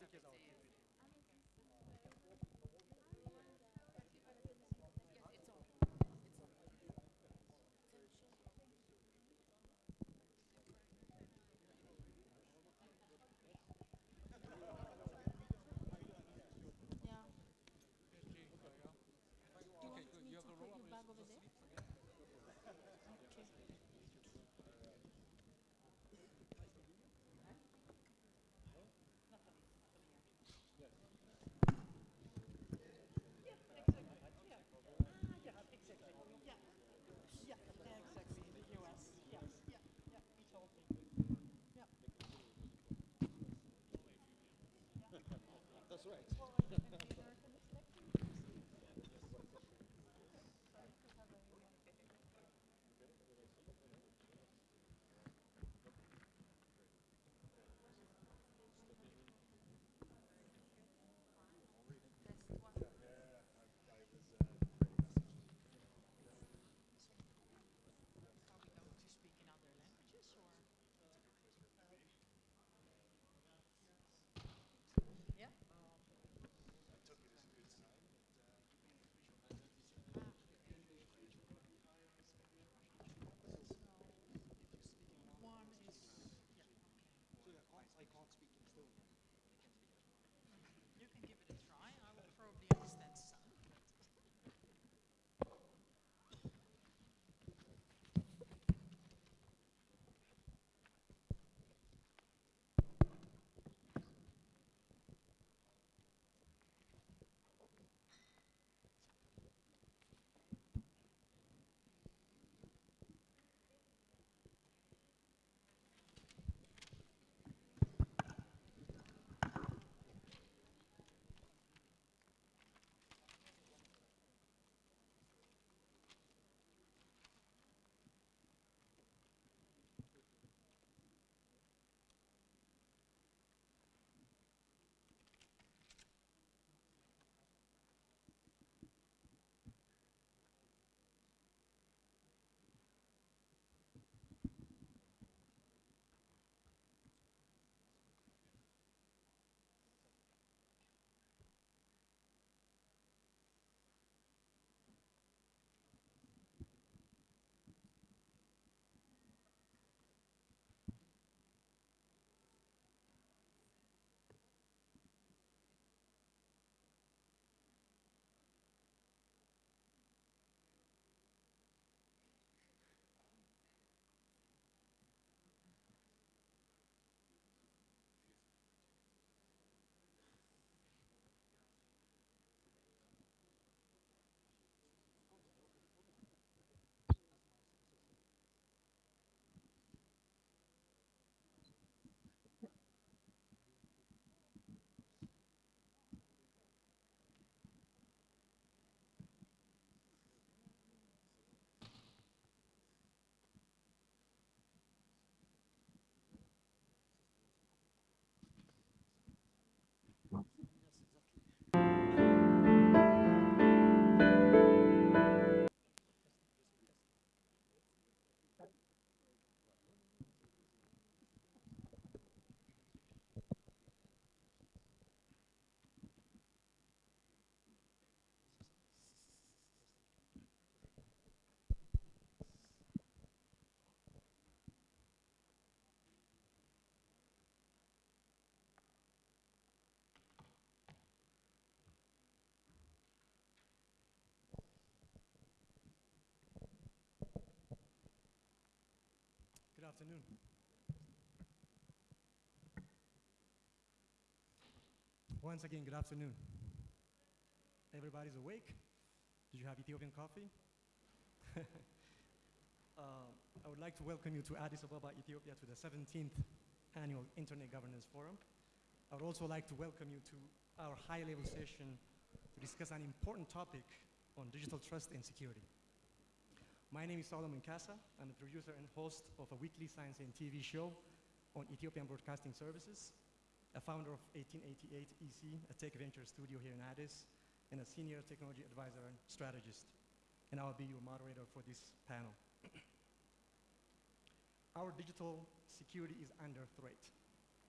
Because our afternoon. Once again, good afternoon. Everybody's awake? Did you have Ethiopian coffee? Uh, I would like to welcome you to Addis Ababa, Ethiopia, to the 17th Annual Internet Governance Forum. I would also like to welcome you to our high-level session to discuss an important topic on digital trust and security. My name is Solomon Kasa. I'm the producer and host of a weekly science and TV show on Ethiopian Broadcasting Services, a founder of 1888 EC, a tech venture studio here in Addis, and a senior technology advisor and strategist. And I'll be your moderator for this panel. Our digital security is under threat.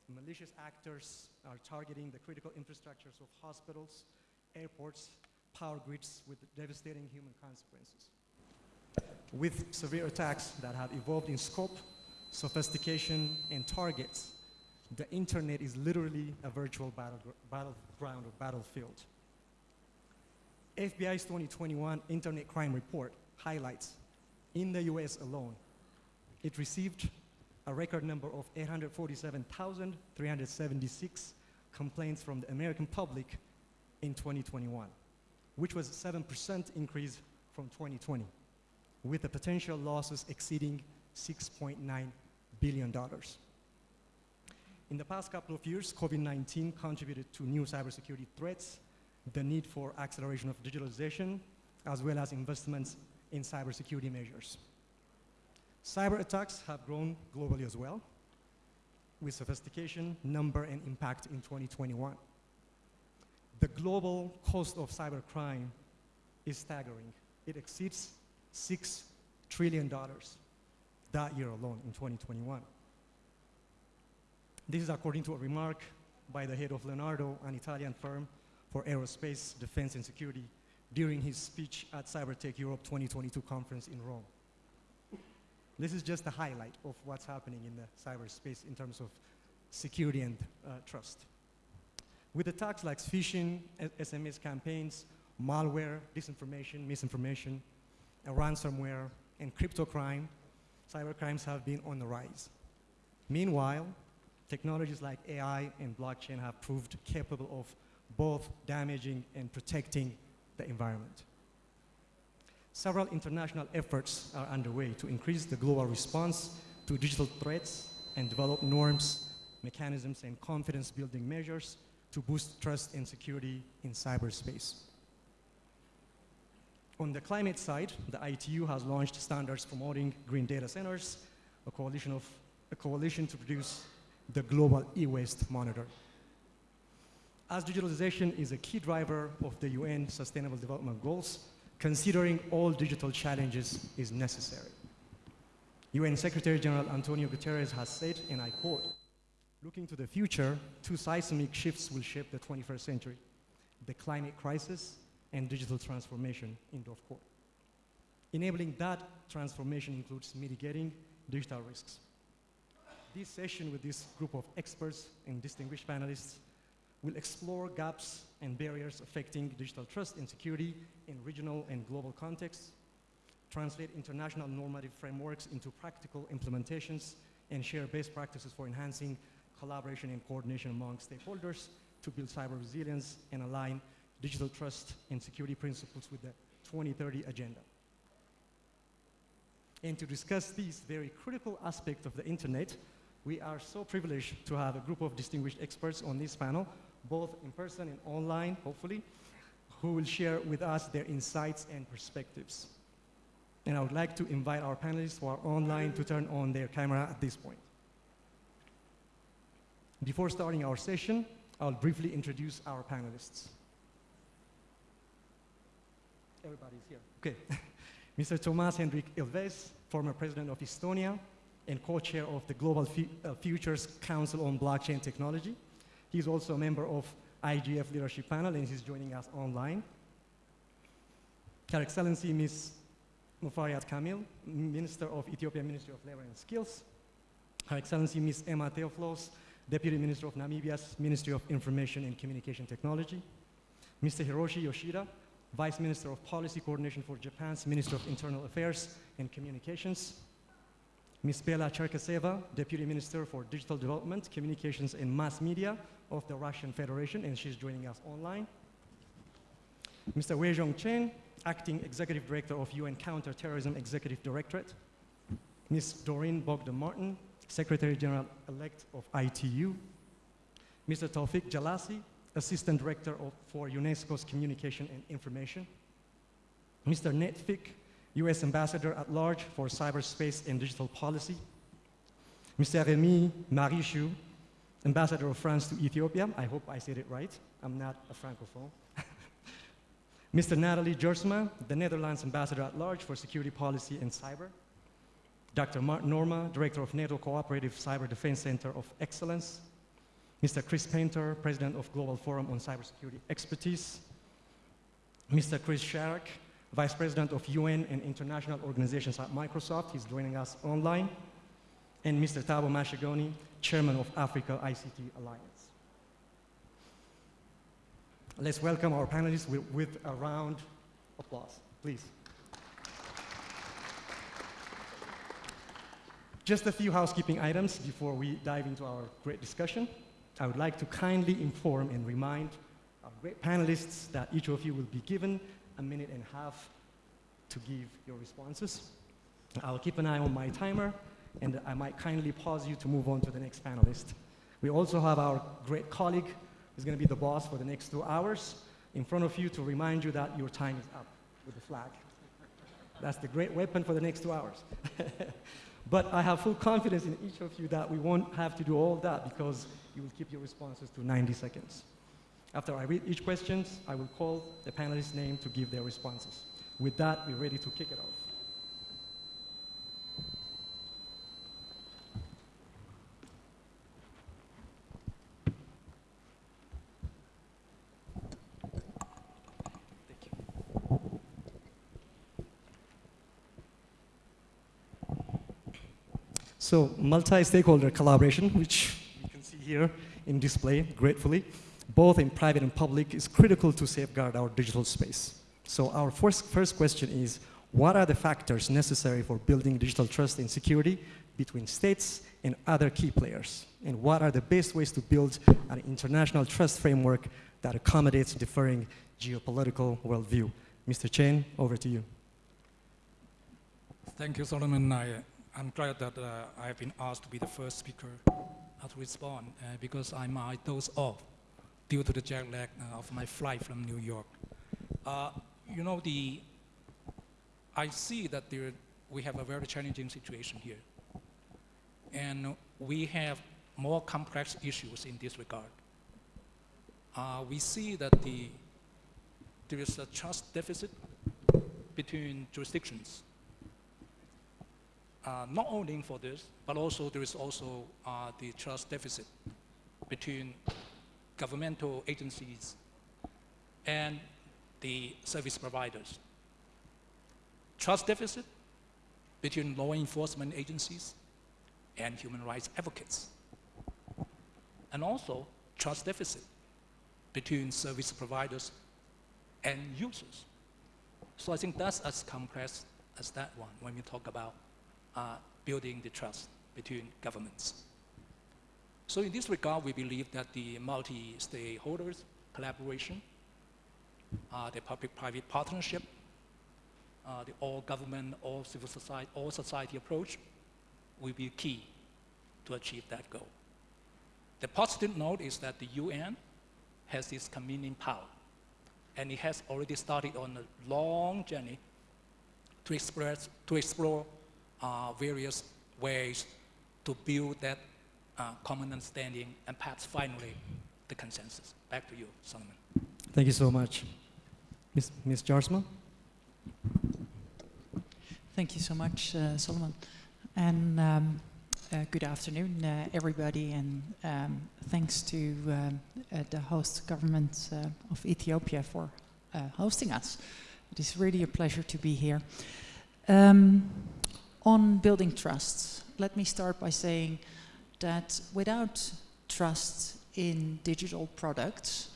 malicious actors are targeting the critical infrastructures of hospitals, airports, power grids with devastating human consequences. With severe attacks that have evolved in scope, sophistication, and targets, the internet is literally a virtual battlegr- battleground or battlefield. FBI's 2021 Internet Crime Report highlights in the US alone, it received a record number of 847,376 complaints from the American public in 2021, which was a 7% increase from 2020, with the potential losses exceeding $6.9 billion. In the past couple of years, COVID-19 contributed to new cybersecurity threats, the need for acceleration of digitalization, as well as investments in cybersecurity measures. Cyber attacks have grown globally as well, with sophistication, number, and impact in 2021. The global cost of cybercrime is staggering. It exceeds $6 trillion that year alone in 2021. This is according to a remark by the head of Leonardo, an Italian firm for aerospace, defense, and security, during his speech at Cybertech Europe 2022 conference in Rome. This is just a highlight of what's happening in the cyberspace in terms of security and uh, trust. With attacks like phishing, SMS campaigns, malware, disinformation, misinformation, ransomware, and crypto crime, cybercrimes have been on the rise. Meanwhile, technologies like AI and blockchain have proved capable of both damaging and protecting the environment. Several international efforts are underway to increase the global response to digital threats and develop norms, mechanisms, and confidence building measures to boost trust and security in cyberspace. On the climate side, the ITU has launched standards promoting green data centers, a coalition, of, a coalition to produce the global e-waste monitor. As digitalization is a key driver of the UN Sustainable Development Goals, considering all digital challenges is necessary. UN Secretary General Antonio Guterres has said, and I quote, looking to the future, two seismic shifts will shape the 21st century, the climate crisis and digital transformation, in of quote. Enabling that transformation includes mitigating digital risks. This session with this group of experts and distinguished panelists will explore gaps and barriers affecting digital trust and security in regional and global contexts, translate international normative frameworks into practical implementations, and share best practices for enhancing collaboration and coordination among stakeholders to build cyber resilience and align digital trust and security principles with the 2030 agenda. And to discuss these very critical aspects of the internet, we are so privileged to have a group of distinguished experts on this panel, both in person and online, hopefully, who will share with us their insights and perspectives. And I would like to invite our panelists who are online to turn on their camera at this point. Before starting our session, I'll briefly introduce our panelists. Everybody's here. Okay. Mr. Toomas Hendrik Ilves, former president of Estonia and co-chair of the Global Fu- uh, Futures Council on Blockchain Technology. He's also a member of IGF Leadership Panel and he's joining us online. Her Excellency Ms. Muferiat Kamil, Minister of Ethiopia Ministry of Labor and Skills. Her Excellency Ms. Emma Theofelus, Deputy Minister of Namibia's Ministry of Information and Communication Technology. Mr. Hiroshi Yoshida, Vice Minister of Policy Coordination for Japan's Minister of Internal Affairs and Communications. Ms. Bella Cherkesova, Deputy Minister for Digital Development, Communications and Mass Media of the Russian Federation, and she's joining us online. Mr. Weixiong Chen, Acting Executive Director of UN Counterterrorism Executive Directorate. Ms. Doreen Bogdan Martin, Secretary General elect of ITU. Mr. Tawfik Jelassi, Assistant Director of, for UNESCO's Communication and Information. Mr. Ned Fick, US Ambassador at Large for Cyberspace and Digital Policy. Mr. Rémi Maréchaux, Ambassador of France to Ethiopia. I hope I said it right. I'm not a Francophone. Mr. Nathalie Jaarsma, the Netherlands Ambassador at Large for Security Policy and Cyber. Dr. Martin Noorma, Director of NATO Cooperative Cyber Defense Center of Excellence. Mr. Chris Painter, President of Global Forum on Cybersecurity Expertise, Mr. Chris Sharrock, Vice President of UN and International Organizations at Microsoft, he's joining us online, and Mr. Thabo Mashagoni, Chairman of Africa ICT Alliance. Let's welcome our panelists with, with a round of applause, please. Just a few housekeeping items before we dive into our great discussion. I would like to kindly inform and remind our great panelists that each of you will be given a minute and a half to give your responses. I'll keep an eye on my timer, and I might kindly pause you to move on to the next panelist. We also have our great colleague who's going to be the boss for the next two hours in front of you to remind you that your time is up with the flag. That's the great weapon for the next two hours. but I have full confidence in each of you that we won't have to do all that because you will keep your responses to 90 seconds. After I read each question, I will call the panelist's name to give their responses. With that, we're ready to kick it off. So multi-stakeholder collaboration, which here in display gratefully, both in private and public, is critical to safeguard our digital space. So our first, first question is, what are the factors necessary for building digital trust and security between states and other key players? And what are the best ways to build an international trust framework that accommodates differing geopolitical worldview? Mr. Chen, over to you. Thank you, Solomon. I, I'm glad that uh, I have been asked to be the first speaker to respond uh, because I might doze off due to the jet lag uh, of my flight from New York. Uh, you know, the, I see that there, we have a very challenging situation here. And we have more complex issues in this regard. Uh, we see that the, there is a trust deficit between jurisdictions uh, not only for this, but also there is also uh, the trust deficit between governmental agencies and the service providers. Trust deficit between law enforcement agencies and human rights advocates. And also trust deficit between service providers and users. So I think that's as complex as that one when we talk about building the trust between governments. So in this regard, we believe that the multi-stakeholders collaboration, uh, the public-private partnership, uh, the all-government, all-civil society, all-society approach will be key to achieve that goal. The positive note is that the UN has this convening power, and it has already started on a long journey to express, to explore uh, various ways to build that uh, common understanding and perhaps finally the consensus. Back to you, Solomon. Thank you so much. Ms. Ms. Jaarsma? Thank you so much, uh, Solomon. And um, uh, good afternoon, uh, everybody, and um, thanks to um, uh, the host government uh, of Ethiopia for uh, hosting us. It is really a pleasure to be here. Um, on building trust, let me start by saying that without trust in digital products,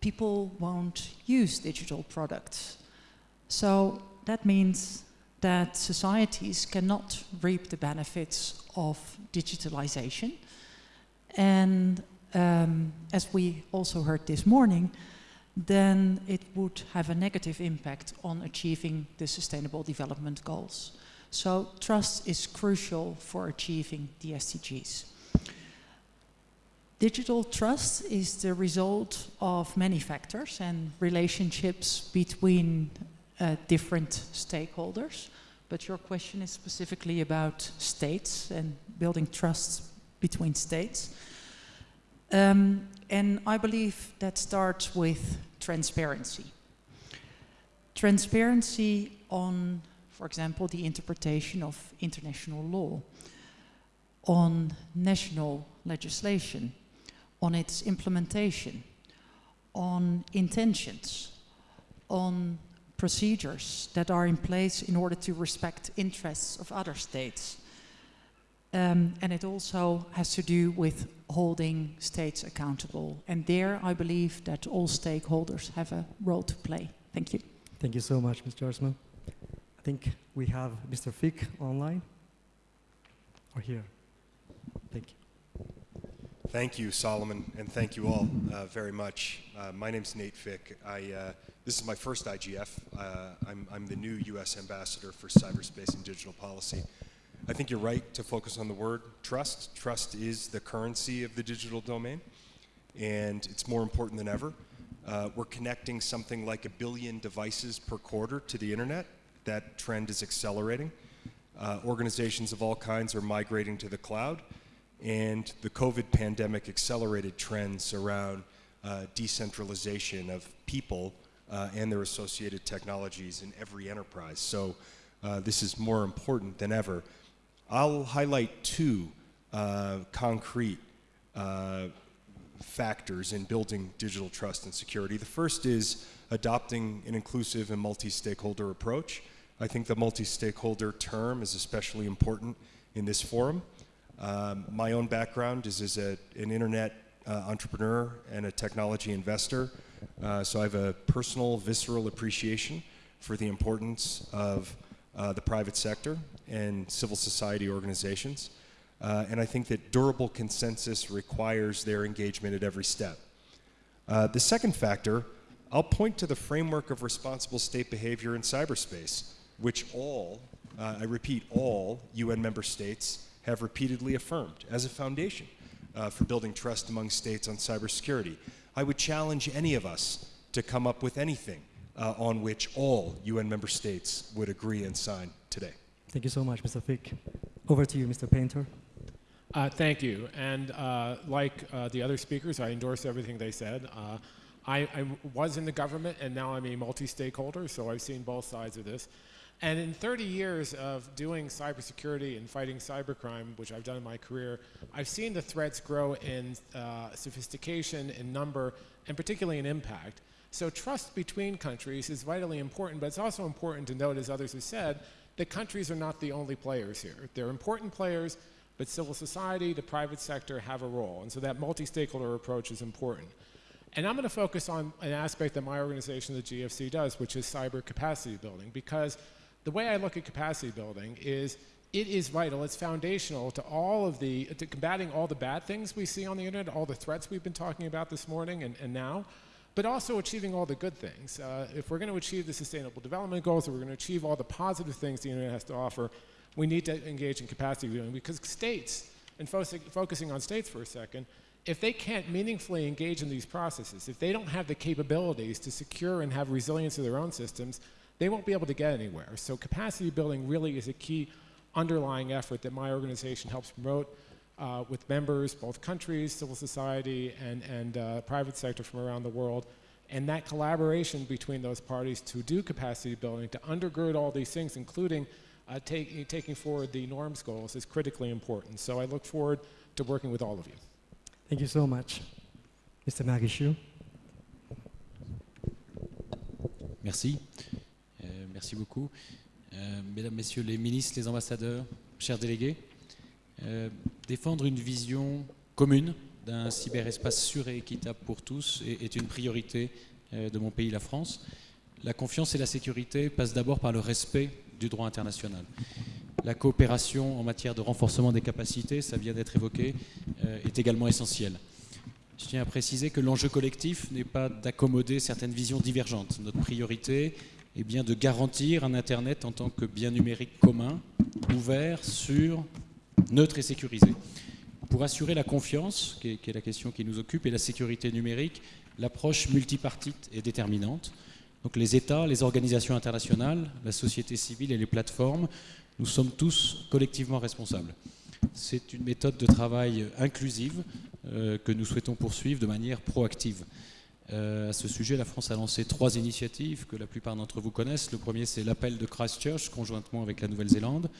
people won't use digital products. So that means that societies cannot reap the benefits of digitalization. And um, as we also heard this morning, then it would have a negative impact on achieving the Sustainable Development Goals. So trust is crucial for achieving the SDGs. Digital trust is the result of many factors and relationships between uh, different stakeholders. But your question is specifically about states and building trust between states. Um, and I believe that starts with transparency. Transparency on for example, the interpretation of international law, on national legislation, on its implementation, on intentions, on procedures that are in place in order to respect interests of other states. Um, and it also has to do with holding states accountable. And there, I believe that all stakeholders have a role to play. Thank you. Thank you so much, Mr. Osman. I think we have Mr. Fick online or here. Thank you. Thank you, Solomon, and thank you all uh, very much. Uh, my name's Nate Fick. I, uh, this is my first IGF. Uh, I'm, I'm the new U.S. Ambassador for Cyberspace and Digital Policy. I think you're right to focus on the word trust. Trust is the currency of the digital domain, and it's more important than ever. Uh, we're connecting something like a billion devices per quarter to the internet. That trend is accelerating. Uh, organizations of all kinds are migrating to the cloud, and the COVID pandemic accelerated trends around uh, decentralization of people uh, and their associated technologies in every enterprise. So uh, this is more important than ever. I'll highlight two uh, concrete uh, factors in building digital trust and security. The first is adopting an inclusive and multi-stakeholder approach. I think the multi-stakeholder term is especially important in this forum. Um, my own background is as a, an internet uh, entrepreneur and a technology investor, uh, so I have a personal, visceral appreciation for the importance of uh, the private sector and civil society organizations. Uh, and I think that durable consensus requires their engagement at every step. Uh, the second factor, I'll point to the framework of responsible state behavior in cyberspace, which all, uh, I repeat, all UN member states have repeatedly affirmed as a foundation uh, for building trust among states on cybersecurity. I would challenge any of us to come up with anything uh, on which all UN member states would agree and sign today. Thank you so much, Mr. Fick. Over to you, Mr. Painter. Uh, thank you. And uh, like uh, the other speakers, I endorse everything they said. Uh, I, I, was in the government and now I'm a multi-stakeholder, so I've seen both sides of this. And in 30 years of doing cybersecurity and fighting cybercrime, which I've done in my career, I've seen the threats grow in uh, sophistication, in number, and particularly in impact. So trust between countries is vitally important, but it's also important to note, as others have said, that countries are not the only players here. They're important players, but civil society, the private sector have a role. And so that multi-stakeholder approach is important. And I'm going to focus on an aspect that my organization, the GFC, does, which is cyber capacity building, because the way I look at capacity building is it is vital, it's foundational to all of the, to combating all the bad things we see on the internet, all the threats we've been talking about this morning and, and now, but also achieving all the good things. Uh, if we're going to achieve the sustainable development goals, if we're going to achieve all the positive things the internet has to offer, we need to engage in capacity building because states, and fo focusing on states for a second, if they can't meaningfully engage in these processes, if they don't have the capabilities to secure and have resilience of their own systems, they won't be able to get anywhere. So capacity building really is a key underlying effort that my organization helps promote uh, with members, both countries, civil society, and, and uh, private sector from around the world. And that collaboration between those parties to do capacity building, to undergird all these things, including uh, take, taking forward the norms goals, is critically important. So I look forward to working with all of you. Thank you so much. Mr. Magishu. Merci. Euh, merci beaucoup. Euh, mesdames, Messieurs les ministres, les ambassadeurs, chers délégués, euh, défendre une vision commune d'un cyberespace sûr et équitable pour tous est, une priorité de mon pays, la France. La confiance et la sécurité passent d'abord par le respect du droit international. La coopération en matière de renforcement des capacités, ça vient d'être évoqué, est également essentielle. Je tiens à préciser que l'enjeu collectif n'est pas d'accommoder certaines visions divergentes. Notre priorité est bien de garantir un Internet en tant que bien numérique commun, ouvert, sûr, neutre et sécurisé. Pour assurer la confiance, qui est, qui est la question qui nous occupe, et la sécurité numérique, l'approche multipartite est déterminante. Donc les États, les organisations internationales, la société civile et les plateformes, nous sommes tous collectivement responsables. C'est une méthode de travail inclusive euh, que nous souhaitons poursuivre de manière proactive. Euh, à ce sujet, la France a lancé trois initiatives que la plupart d'entre vous connaissent. Le premier, c'est l'appel de Christchurch, conjointement avec la Nouvelle-Zélande,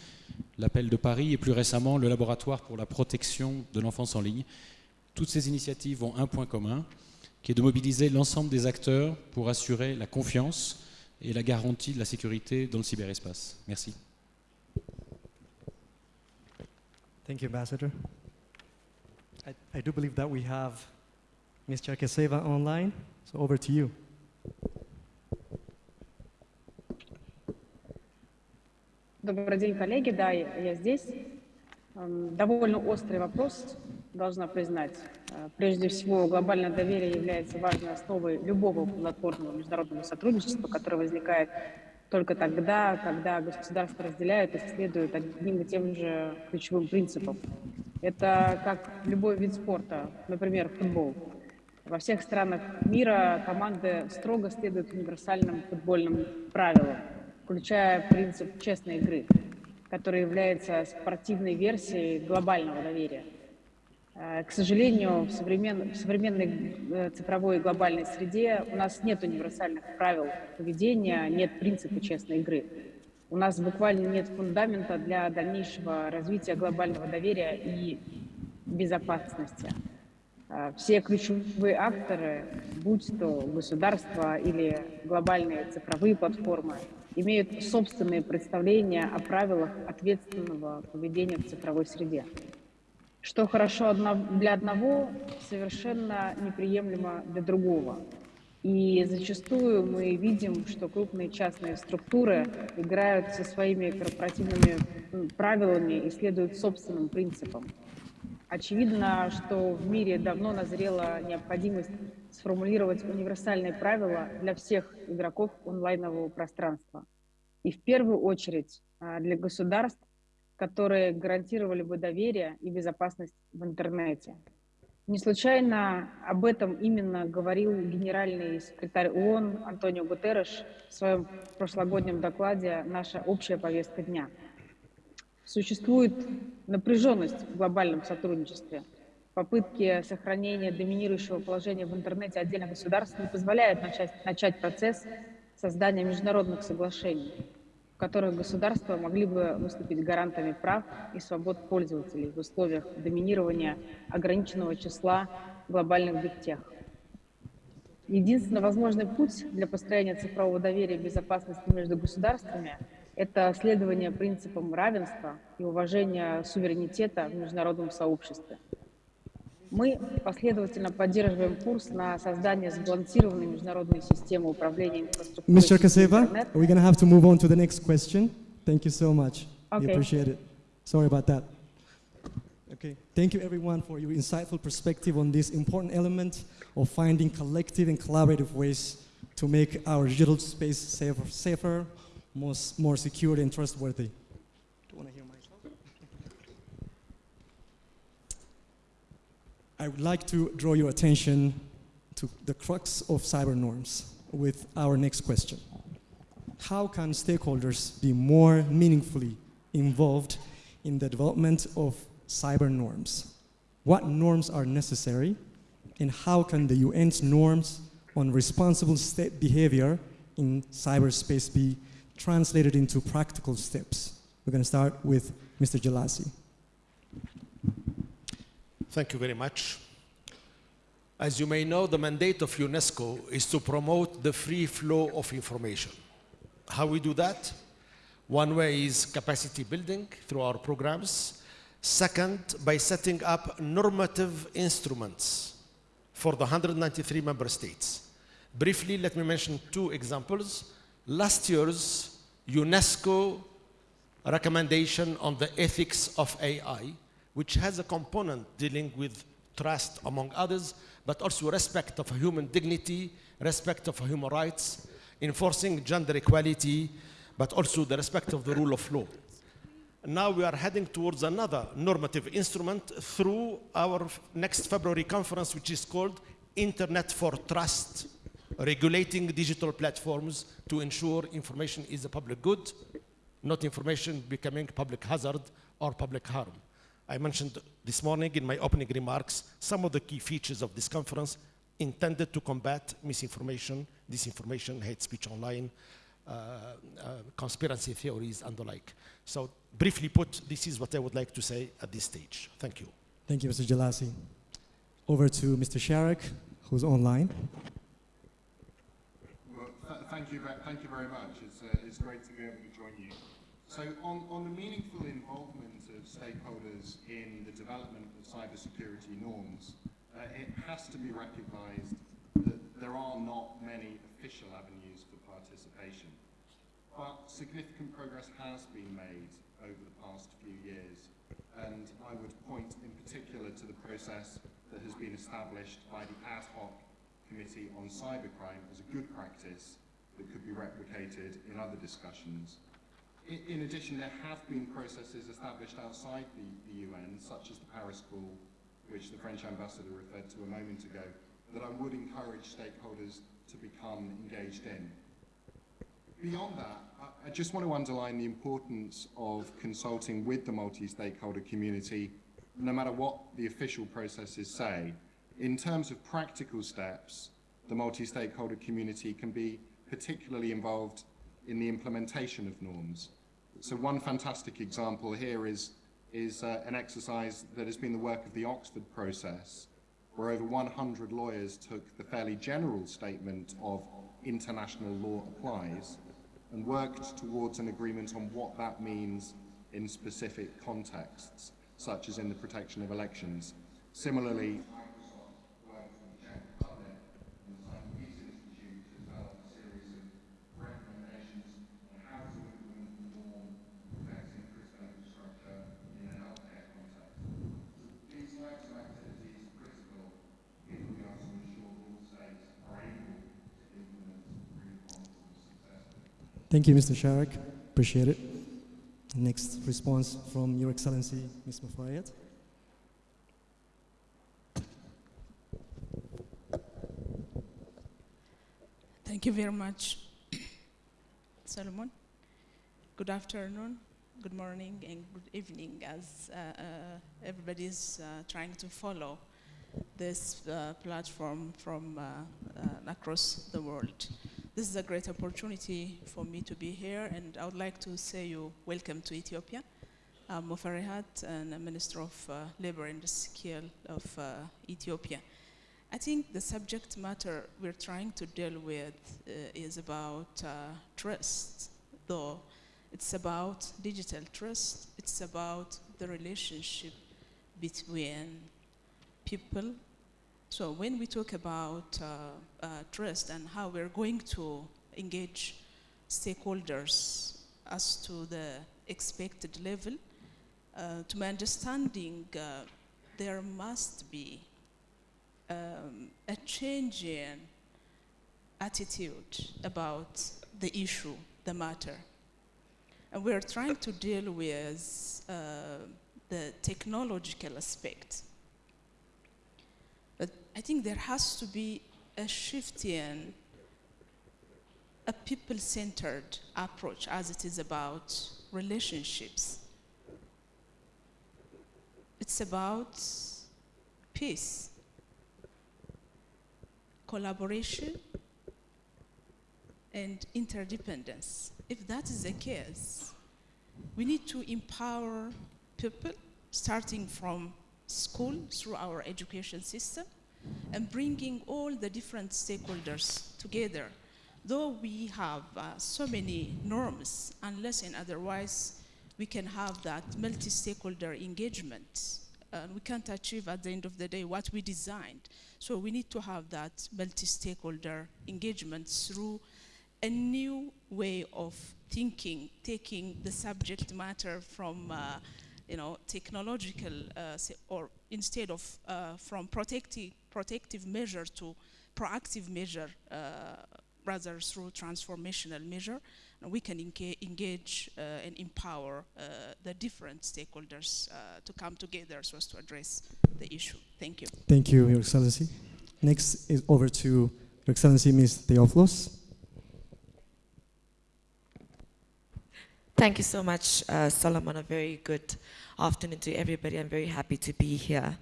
l'appel de Paris et plus récemment le laboratoire pour la protection de l'enfance en ligne. Toutes ces initiatives ont un point commun, qui est de mobiliser l'ensemble des acteurs pour assurer la confiance et la garantie de la sécurité dans le cyberespace. Merci. Thank you, Ambassador. I, I do believe Ms. Cherkeseva online, so over to you. Добрый день, коллеги. Да, я здесь. Эм, Довольно острый вопрос, должна признать. Э, Прежде всего, глобальное доверие является важной основой любого платформного международного сотрудничества, которое возникает только тогда, когда государства разделяют и следуют одним и тем же ключевым принципам. Это как любой вид спорта, например, футбол. Во всех странах мира команды строго следуют универсальным футбольным правилам, включая принцип честной игры, который является спортивной версией глобального доверия. Э, К сожалению, в, современ- в современной э, цифровой глобальной среде у нас нет универсальных правил поведения, нет принципа честной игры. У нас буквально нет фундамента для дальнейшего развития глобального доверия и безопасности. Э, Все ключевые акторы, будь то государства или глобальные цифровые платформы, имеют собственные представления о правилах ответственного поведения в цифровой среде. Что хорошо для одного, совершенно неприемлемо для другого. И зачастую мы видим, что крупные частные структуры играют со своими корпоративными правилами и следуют собственным принципам. Очевидно, что в мире давно назрела необходимость сформулировать универсальные правила для всех игроков онлайнового пространства. И в первую очередь а, для государств, которые гарантировали бы доверие и безопасность в интернете. Не случайно об этом именно говорил генеральный секретарь ООН Антонио Гутерреш в своем прошлогоднем докладе «Наша общая повестка дня». Существует напряженность в глобальном сотрудничестве. Попытки сохранения доминирующего положения в интернете отдельных государств не позволяют начать, начать процесс создания международных соглашений, в которых государства могли бы выступить гарантами прав и свобод пользователей в условиях доминирования ограниченного числа глобальных бигтех. Единственно возможный путь для построения цифрового доверия и безопасности между государствами – это следование принципам равенства и уважения суверенитета в международном сообществе. Мы последовательно поддерживаем курс на создание сбалансированной международной системы управления инфраструктурой Cherkeseva, интернет. we're going to have to move on to the next question. Thank you so much. We Okay. appreciate it. Sorry about that. Okay. Thank you, everyone, for your insightful perspective on this important element of finding collective and collaborative ways to make our digital space safer, safer more, more secure and trustworthy. Do want to hear myself? I would like to draw your attention to the crux of cyber norms with our next question. How can stakeholders be more meaningfully involved in the development of cyber norms? What norms are necessary? And how can the UN's norms on responsible state behavior in cyberspace be translated into practical steps? We're going to start with Mr. Jelassi. Thank you very much. As you may know, the mandate of UNESCO is to promote the free flow of information. How we do that? One way is capacity building through our programs. Second, by setting up normative instruments for the 193 member states. Briefly, let me mention two examples. Last year's UNESCO recommendation on the ethics of AI, which has a component dealing with trust, among others, but also respect of human dignity, respect of human rights, enforcing gender equality, but also the respect of the rule of law. Now we are heading towards another normative instrument through our next February conference, which is called Internet for Trust, regulating digital platforms to ensure information is a public good, not information becoming public hazard or public harm. I mentioned this morning in my opening remarks some of the key features of this conference intended to combat misinformation, disinformation, hate speech online, uh, uh, conspiracy theories, and the like. So, briefly put, this is what I would like to say at this stage. Thank you. Thank you, Mr. Jelassi. over to Mr. Sharrock, who's online. Thank you, thank you very much. It's, uh, it's great to be able to join you. So, on, on the meaningful involvement of stakeholders in the development of cybersecurity norms, uh, it has to be recognised that there are not many official avenues for participation. But significant progress has been made over the past few years, and I would point in particular to the process that has been established by the ad hoc Committee on Cybercrime as a good practice that could be replicated in other discussions. In, in addition, there have been processes established outside the, the UN, such as the Paris Call, which the French ambassador referred to a moment ago, that I would encourage stakeholders to become engaged in. Beyond that, I just want to underline the importance of consulting with the multi-stakeholder community, no matter what the official processes say. In terms of practical steps, the multi-stakeholder community can be particularly involved in the implementation of norms. So one fantastic example here is, is uh, an exercise that has been the work of the Oxford process, where over 100 lawyers took the fairly general statement of international law applies and worked towards an agreement on what that means in specific contexts, such as in the protection of elections. Similarly, Thank you, Mr. Sharrock. Appreciate it. Next response from Your Excellency, Ms. Muferiat. Thank you very much, Solomon. Good afternoon, good morning, and good evening as uh, uh, everybody is uh, trying to follow this uh, platform from uh, uh, across the world. This is a great opportunity for me to be here, and I would like to say you welcome to Ethiopia. I'm and I'm Minister of uh, Labor and Skill of uh, Ethiopia. I think the subject matter we're trying to deal with uh, is about uh, trust, though it's about digital trust, it's about the relationship between people. So when we talk about uh, uh, trust and how we're going to engage stakeholders as to the expected level, uh, to my understanding, uh, there must be um, a change in attitude about the issue, the matter. And we're trying to deal with uh, the technological aspect. I think there has to be a shift in a people-centered approach as it is about relationships. It's about peace collaboration and interdependence. If that is the case, we need to empower people starting from school through our education system and bringing all the different stakeholders together. Though we have uh, so many norms, unless and otherwise we can have that multi-stakeholder engagement and we can't achieve at the end of the day what we designed. So we need to have that multi-stakeholder engagement through a new way of thinking, taking the subject matter from, uh, you know, technological, uh, or instead of uh, from protective, protective measure to proactive measure, uh, rather through transformational measure we can engage uh, and empower uh, the different stakeholders uh, to come together so as to address the issue. Thank you. Thank you, Your Excellency. Next is over to Your Excellency, Ms. Theophilus. Thank you so much, uh, Solomon. A very good afternoon to everybody. I'm very happy to be here.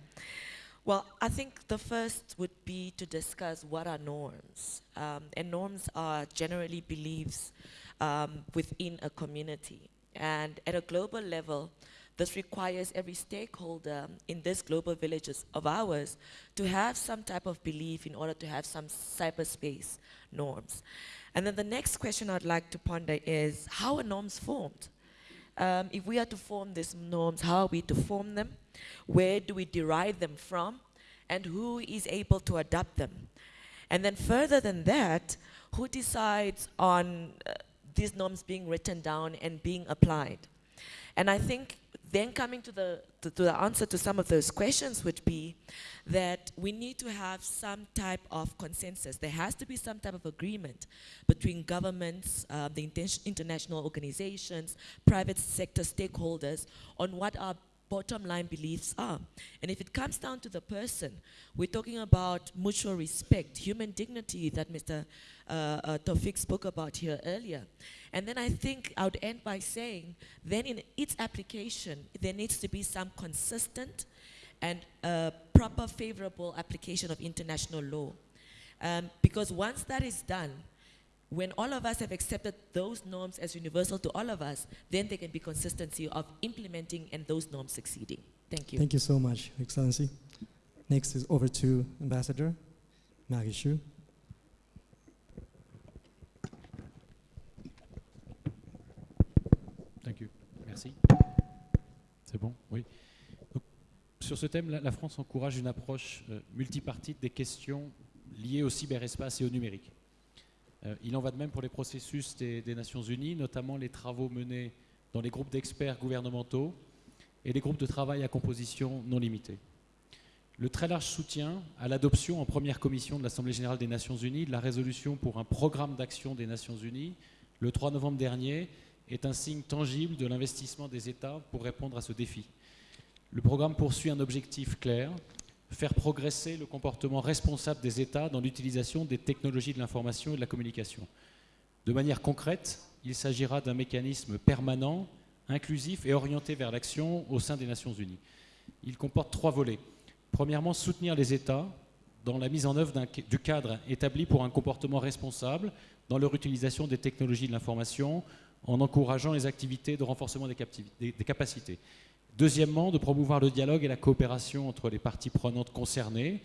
Well, I think the first would be to discuss what are norms. Um, and norms are generally beliefs um, within a community. And at a global level, this requires every stakeholder in this global villages of ours to have some type of belief in order to have some cyberspace norms. And then the next question I'd like to ponder is, how are norms formed? Um, if we are to form these norms, how are we to form them? Where do we derive them from? And who is able to adopt them? And then further than that, who decides on uh, these norms being written down and being applied? And I think then coming to the, to, to, the answer to some of those questions would be that we need to have some type of consensus. There has to be some type of agreement between governments, uh, the international organizations, private sector stakeholders on what our bottom line beliefs are. And if it comes down to the person, we're talking about mutual respect, human dignity that Mr. Uh, uh, Tawfik spoke about here earlier. And then I think I would end by saying, then in its application, there needs to be some consistent and uh, proper favorable application of international law. Um, because once that is done, when all of us have accepted those norms as universal to all of us, then there can be consistency of implementing and those norms succeeding. Thank you. Thank you so much, Excellency. Next is over to Ambassador Maréchaux. C'est bon Oui. Sur ce thème, la, France encourage une approche euh, multipartite des questions liées au cyberespace et au numérique. Euh, il en va de même pour les processus des, Nations Unies, notamment les travaux menés dans les groupes d'experts gouvernementaux et les groupes de travail à composition non limitée. Le très large soutien à l'adoption en première commission de l'Assemblée générale des Nations unies de la résolution pour un programme d'action des Nations unies le 3 novembre dernier est un signe tangible de l'investissement des États pour répondre à ce défi. Le programme poursuit un objectif clair, faire progresser le comportement responsable des États dans l'utilisation des technologies de l'information et de la communication. De manière concrète, il s'agira d'un mécanisme permanent, inclusif et orienté vers l'action au sein des Nations Unies. Il comporte trois volets. Premièrement, soutenir les États dans la mise en œuvre du cadre établi pour un comportement responsable dans leur utilisation des technologies de l'information en encourageant les activités de renforcement des, capacités. Deuxièmement, de promouvoir le dialogue et la coopération entre les parties prenantes concernées,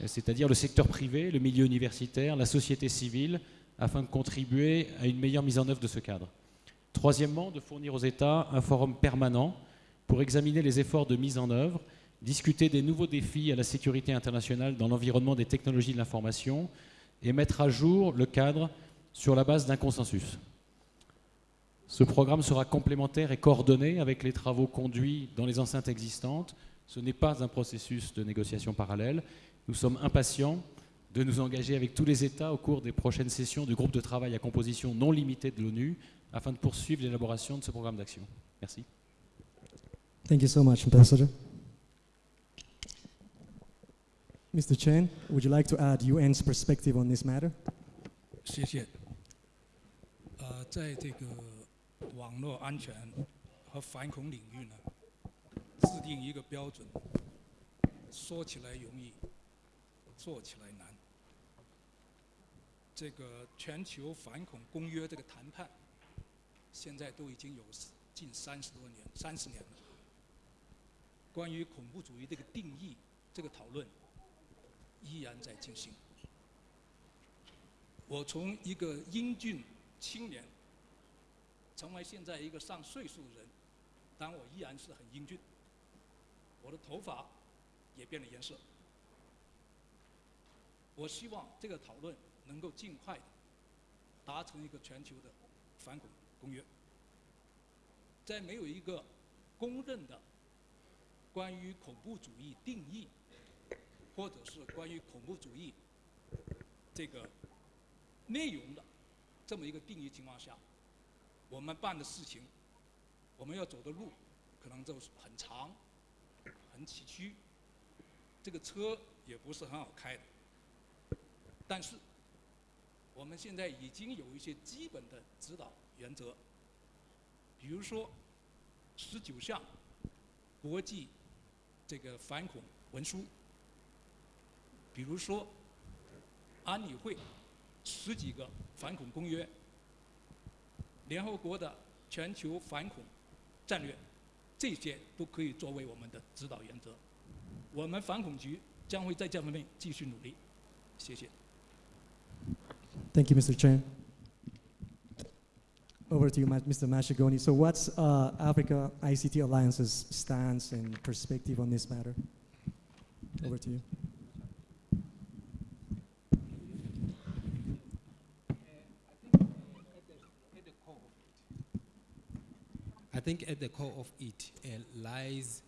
euh, c'est-à-dire le secteur privé, le milieu universitaire, la société civile, afin de contribuer à une meilleure mise en œuvre de ce cadre. Troisièmement, de fournir aux États un forum permanent pour examiner les efforts de mise en œuvre, discuter des nouveaux défis à la sécurité internationale dans l'environnement des technologies de l'information et mettre à jour le cadre sur la base d'un consensus. Ce programme sera complémentaire et coordonné avec les travaux conduits dans les enceintes existantes. Ce n'est pas un processus de négociation parallèle. Nous sommes impatients de nous engager avec tous les États au cours des prochaines sessions du groupe de travail à composition non limitée de l'ONU afin de poursuivre l'élaboration de ce programme d'action. Merci. Thank you so much, Ambassador. Mr. Chen, would you like to add UN's perspective on this matter? 谢谢。呃，在这个 网络安全和反恐领域呢，制定一个标准，说起来容易，做起来难。这个全球反恐公约这个谈判，现在都已经有近三十多年、三十年了。关于恐怖主义这个定义，这个讨论依然在进行。我从一个英俊青年。成为现在一个上岁数人，但我依然是很英俊。我的头发也变了颜色。我希望这个讨论能够尽快达成一个全球的反恐公约。在没有一个公认的关于恐怖主义定义，或者是关于恐怖主义这个内容的这么一个定义情况下。我们办的事情，我们要走的路，可能就是很长、很崎岖，这个车也不是很好开。但是，我们现在已经有一些基本的指导原则，比如说十九项国际这个反恐文书，比如说安理会十几个反恐公约。联合国的全球反恐战略，这些都可以作为我们的指导原则。我们反恐局将会在这方面继续努力。谢谢。Thank you, Mr. Chen. Over to you, Mr. Mashagoni. So, what's uh, Africa ICT Alliance's stance and perspective on this matter? Over to you. Think at the core of it uh, lies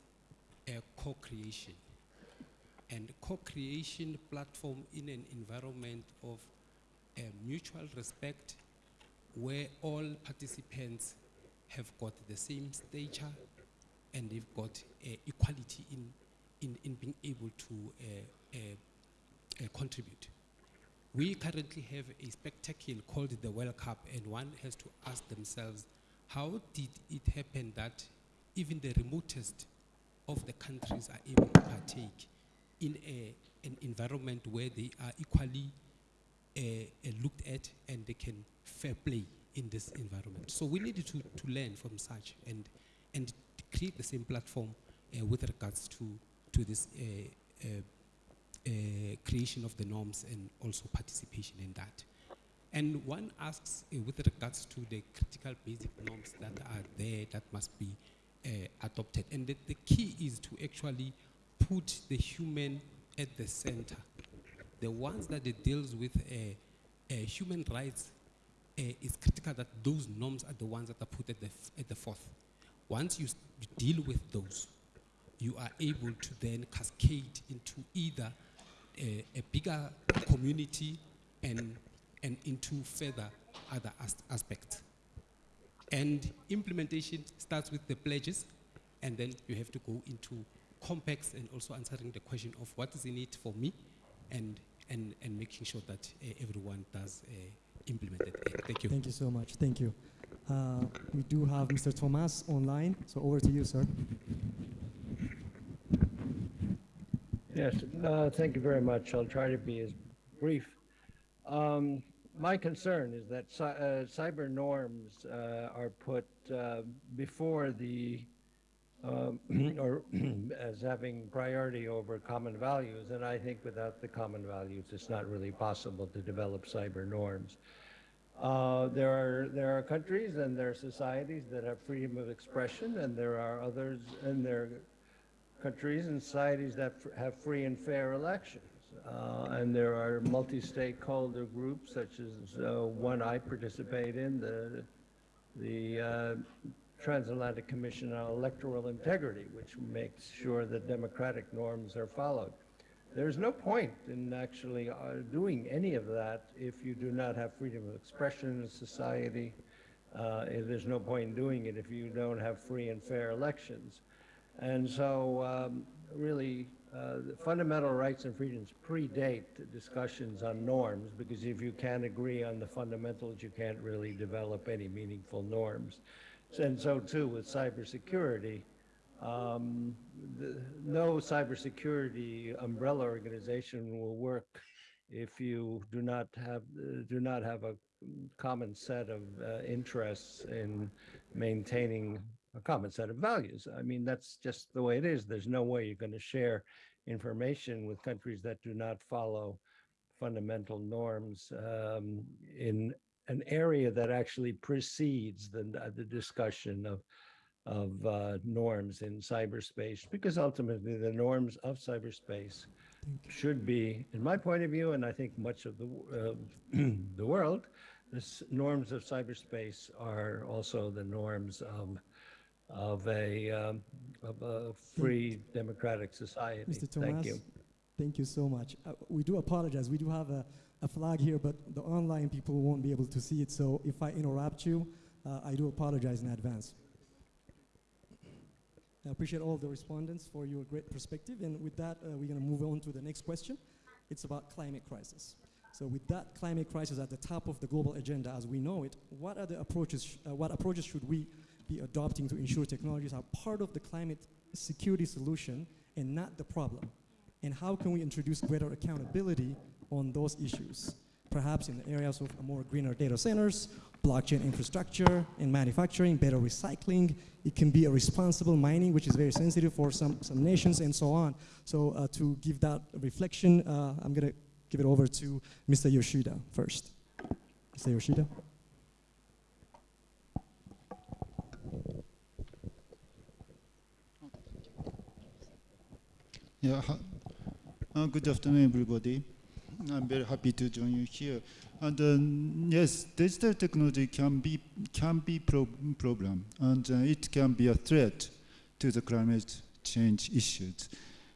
a co-creation. And co-creation platform in an environment of uh, mutual respect where all participants have got the same stature and they've got uh, equality in, in, in being able to uh, uh, uh, contribute. We currently have a spectacle called the World Cup, and one has to ask themselves, how did it happen that even the remotest of the countries are able to partake in a, an environment where they are equally uh, uh, looked at and they can fair play in this environment. So we need to, to learn from such and, and create the same platform uh, with regards to, to this uh, uh, uh, creation of the norms and also participation in that. And one asks uh, with regards to the critical basic norms that are there that must be uh, adopted. And the, the key is to actually put the human at the center. The ones that it deals with uh, human rights, it's critical that those norms are the ones that are put at the, at the fourth. Once you, deal with those, you are able to then cascade into either a bigger community and, and into further other as- aspects. And implementation starts with the pledges, and then you have to go into complex and also answering the question of what is in it for me, and, and, and making sure that uh, everyone does uh, implement it. Uh, thank you. Thank you so much. Thank you. Uh, we do have Mr. Toomas online, so over to you, sir. Yes, uh, thank you very much. I'll try to be as brief. Um, my concern is that uh, cyber norms uh, are put uh, before the, um, or as having priority over common values, and I think without the common values, it's not really possible to develop cyber norms. Uh, there are there are countries and there are societies that have freedom of expression, and there are others, and there countries and societies that have free and fair elections. Uh, and there are multi-stakeholder groups such as uh, one I participate in, the, the uh, Transatlantic Commission on Electoral Integrity, which makes sure that democratic norms are followed. There's no point in actually uh, doing any of that if you do not have freedom of expression in society. Uh, there's no point in doing it if you don't have free and fair elections. And so, um, really, uh, the fundamental rights and freedoms predate discussions on norms because if you can't agree on the fundamentals, you can't really develop any meaningful norms. And so, too, with cybersecurity, um, the, no cybersecurity umbrella organization will work if you do not have uh, do not have a common set of uh, interests in maintaining a common set of values. I mean, that's just the way it is. There's no way you're going to share information with countries that do not follow fundamental norms um, in an area that actually precedes the, the discussion of of uh, norms in cyberspace, because ultimately the norms of cyberspace should be, in my point of view, and I think much of the uh, the world, the norms of cyberspace are also the norms of of a um, of a free democratic society. Mr. Toomas, Thank you. Thank you so much. Uh, we do apologize. We do have a, a flag here, but the online people won't be able to see it. So if I interrupt you, uh, I do apologize in advance. I appreciate all the respondents for your great perspective. And with that, uh, we're going to move on to the next question. It's about climate crisis. So with that climate crisis at the top of the global agenda as we know it, what are the approaches, sh- uh, what approaches should we be adopting to ensure technologies are part of the climate security solution and not the problem? And how can we introduce greater accountability on those issues? Perhaps in the areas of more greener data centers, blockchain infrastructure in manufacturing, better recycling. It can be a responsible mining, which is very sensitive for some, some nations and so on. So uh, to give that reflection, uh, I'm going to give it over to Mr. Yoshida first. Mr. Yoshida. Yeah, uh, good afternoon, everybody. I'm very happy to join you here. And um, yes, digital technology can be can be pro- problem, and uh, it can be a threat to the climate change issues.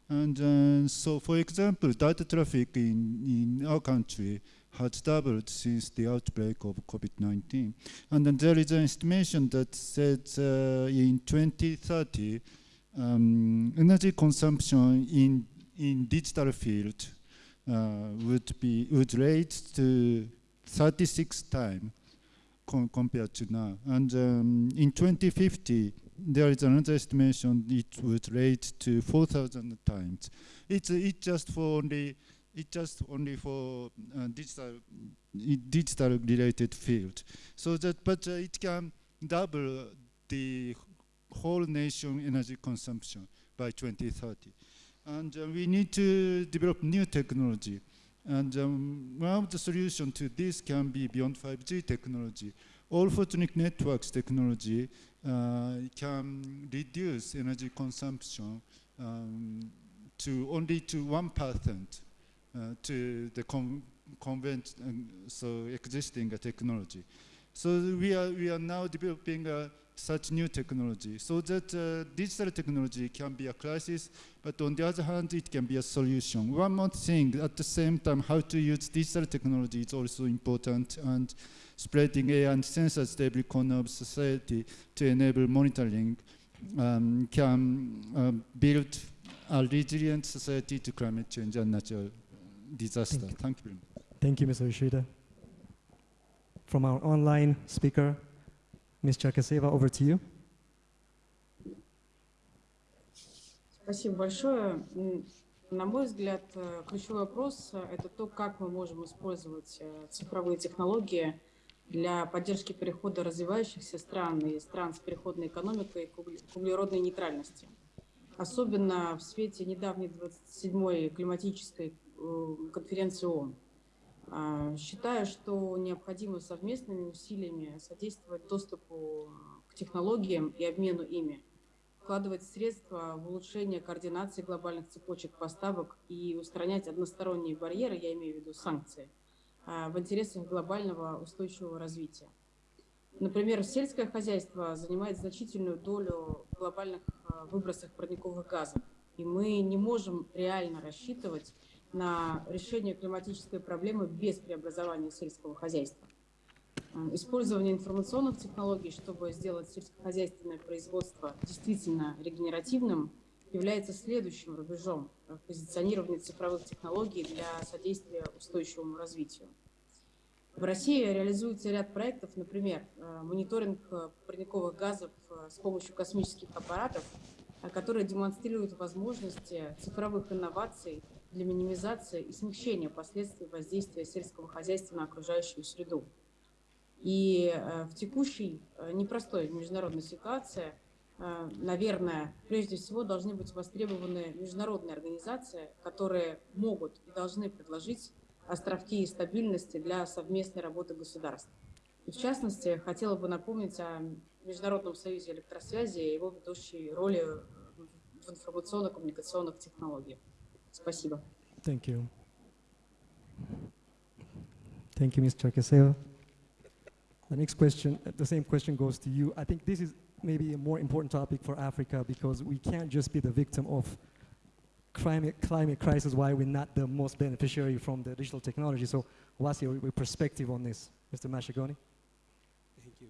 And uh, so, for example, data traffic in, in our country has doubled since the outbreak of COVID-19. And then there is an estimation that says uh, in 2030, um, energy consumption in in digital field uh, would be would rate to 36 times com compared to now. And um, in 2050, there is another estimation it would rate to 4,000 times. It's it just for only it just only for uh, digital digital related field. So that but uh, it can double the whole nation energy consumption by 2030. And uh, we need to develop new technology. And um, one of the solutions to this can be beyond 5G technology. All photonic networks technology uh, can reduce energy consumption um, to only to 1% uh, to the con convent, um, so existing uh, technology. So we are, we are now developing uh, such new technology so that uh, digital technology can be a crisis, but on the other hand, it can be a solution. One more thing, at the same time, how to use digital technology is also important, and spreading AI and sensors to every corner of society to enable monitoring um, can uh, build a resilient society to climate change and natural disaster. Thank you. Thank you very much. Thank you, Mr. Yoshida. From our online speaker, Ms. Cherkaseva, over to you. Спасибо большое. На мой взгляд, э, ключевой вопрос э, – это то, как мы можем использовать э, цифровые технологии для поддержки перехода развивающихся стран и стран с переходной экономикой к угле- к углеродной нейтральности. Особенно в свете недавней 27-й климатической конференции ООН. А, Считаю, что необходимо совместными усилиями содействовать доступу к технологиям и обмену ими, вкладывать средства в улучшение координации глобальных цепочек поставок и устранять односторонние барьеры, я имею в виду санкции, а, в интересах глобального устойчивого развития. Например, сельское хозяйство занимает значительную долю глобальных а, выбросах парниковых газов, и мы не можем реально рассчитывать на решение климатической проблемы без преобразования сельского хозяйства. М, Использование информационных технологий, чтобы сделать сельскохозяйственное производство действительно регенеративным, является следующим рубежом в позиционировании цифровых технологий для содействия устойчивому развитию. В России реализуется ряд проектов, например, э, мониторинг э, парниковых газов э, с помощью космических аппаратов, э, которые демонстрируют возможности цифровых инноваций для минимизации и смягчения последствий воздействия сельского хозяйства на окружающую среду. И э, в текущей э, непростой международной ситуации, э, наверное, прежде всего должны быть востребованы международные организации, которые могут и должны предложить островки стабильности для совместной работы государств. И в частности, хотела бы напомнить о Международном союзе электросвязи и его ведущей роли в информационно-коммуникационных технологиях. Спасибо. Thank you. Thank you, Mr. Cherkesova. The next question, the same question goes to you. I think this is maybe a more important topic for Africa because we can't just be the victim of climate, climate crisis while we're not the most beneficiary from the digital technology. So what's your, your perspective on this, Mr. Mashagoni? Thank you.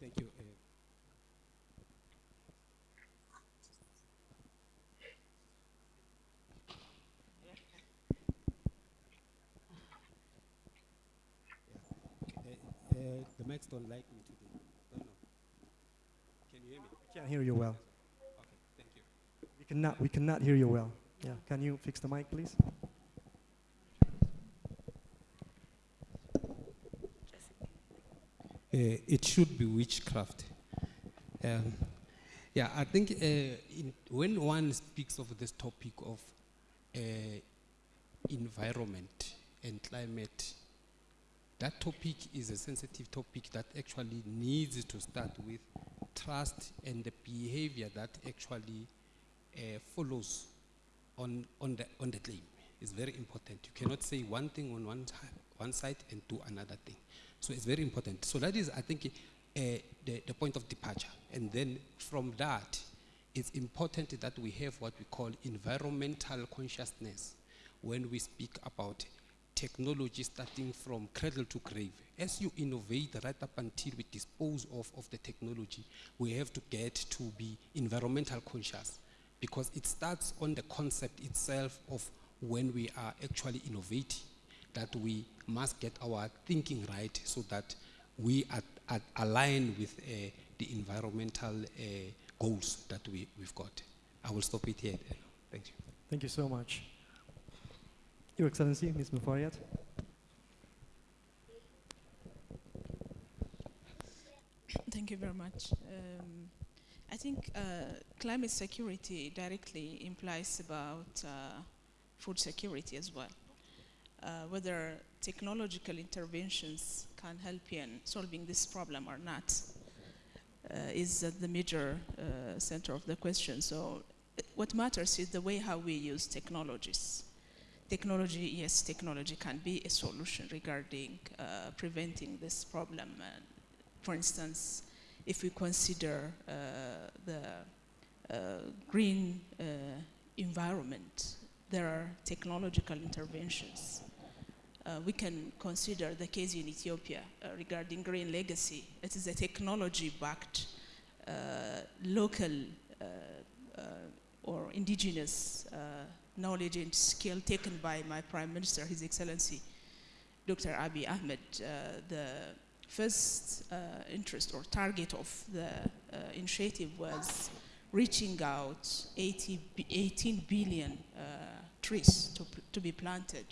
Thank you. The mics don't like me today. Don't know. Can you hear me? I can't hear you well. Okay, thank you. We cannot, we cannot hear you well. Yeah, can you fix the mic, please? it should be witchcraft. Um, yeah, I think uh, in, when one speaks of this topic of uh, environment and climate, that topic is a sensitive topic that actually needs to start with trust and the behavior that actually uh, follows on, on, the, on the claim is very important. You cannot say one thing on one, one side and do another thing. So it's very important. So that is, I think, uh, the, the point of departure. And then from that, it's important that we have what we call environmental consciousness when we speak about technology starting from cradle to grave. As you innovate right up until we dispose of, of the technology, we have to get to be environmental conscious because it starts on the concept itself of when we are actually innovating, that we must get our thinking right so that we are, are align with uh, the environmental uh, goals that we, we've got. I will stop it here. Thank you. Thank you so much. Your Excellency, Ms. Muferiat. Thank you very much. Um, I think uh, climate security directly implies about uh, food security as well. Uh, whether technological interventions can help in solving this problem or not uh, is the major uh, center of the question. So what matters is the way how we use technologies. Technology, yes, technology can be a solution regarding uh, preventing this problem. for instance, if we consider uh, the uh, green uh, environment, there are technological interventions. Uh, we can consider the case in Ethiopia uh, regarding green legacy. It is a technology-backed, uh, local or indigenous knowledge and skill taken by my Prime Minister, His Excellency, Dr. Abiy Ahmed, the first uh, interest or target of the uh, initiative was reaching out 80, 18 billion uh, trees to, to be planted.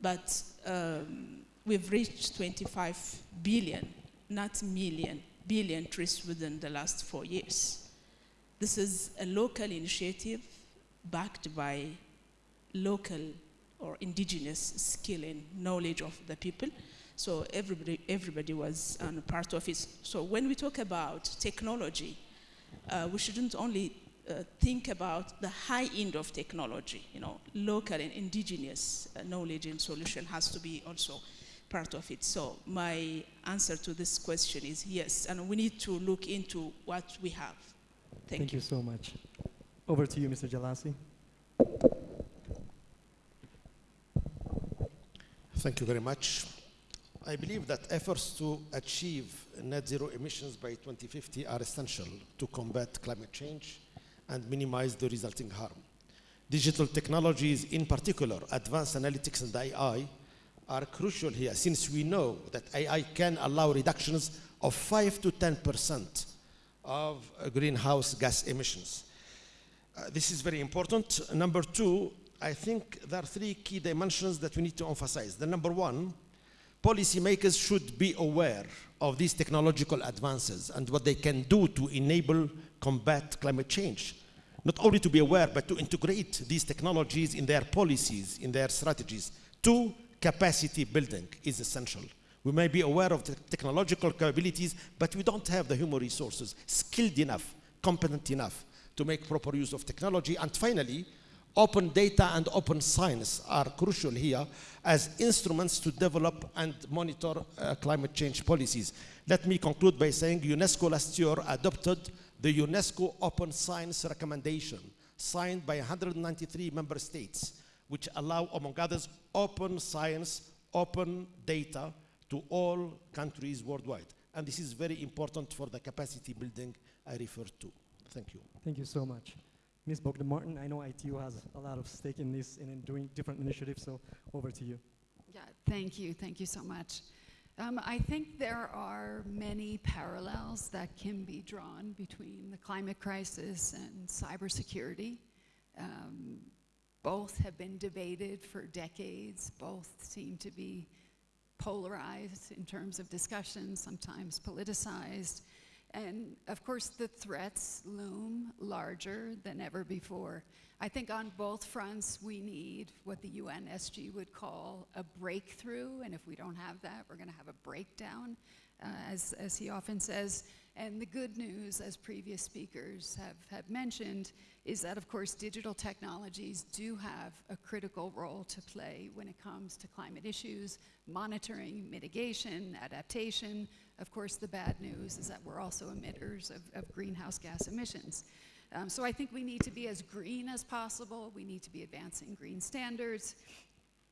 But um, we've reached 25 billion, not million, billion trees within the last four years. This is a local initiative backed by local or indigenous skill and knowledge of the people so everybody, everybody was um, part of it. So when we talk about technology, uh, we shouldn't only uh, think about the high end of technology. You know, local and indigenous uh, knowledge and solution has to be also part of it. So my answer to this question is yes, and we need to look into what we have. Thank, Thank you. you so much. Over to you, Mr. Jelassi. Thank you very much. I believe that efforts to achieve net zero emissions by 2050 are essential to combat climate change and minimize the resulting harm. Digital technologies, in particular advanced analytics and AI, are crucial here since we know that AI can allow reductions of 5 to 10% of greenhouse gas emissions. Uh, this is very important. Number two, I think there are three key dimensions that we need to emphasize. The number one, policymakers should be aware of these technological advances and what they can do to enable combat climate change. Not only to be aware, but to integrate these technologies in their policies, in their strategies. Two, capacity building is essential. We may be aware of the technological capabilities, but we don't have the human resources skilled enough, competent enough to make proper use of technology. And finally, Open data and open science are crucial here as instruments to develop and monitor uh, climate change policies. Let me conclude by saying UNESCO last year adopted the UNESCO Open Science Recommendation signed by 193 member states, which allow, among others, open science, open data to all countries worldwide. And this is very important for the capacity building I referred to. Thank you. Thank you so much. Ms. Bogdan Martin, I know ITU has a lot of stake in this and in doing different initiatives, so over to you. Yeah, thank you, thank you so much. Um, I think there are many parallels that can be drawn between the climate crisis and cybersecurity. Um, both have been debated for decades, both seem to be polarized in terms of discussion, sometimes politicized. And of course, the threats loom larger than ever before. I think on both fronts, we need what the UNSG would call a breakthrough. And if we don't have that, we're going to have a breakdown, uh, as, as he often says. And the good news, as previous speakers have, have mentioned, is that, of course, digital technologies do have a critical role to play when it comes to climate issues, monitoring, mitigation, adaptation. Of course, the bad news is that we're also emitters of, of greenhouse gas emissions. Um, so I think we need to be as green as possible. We need to be advancing green standards.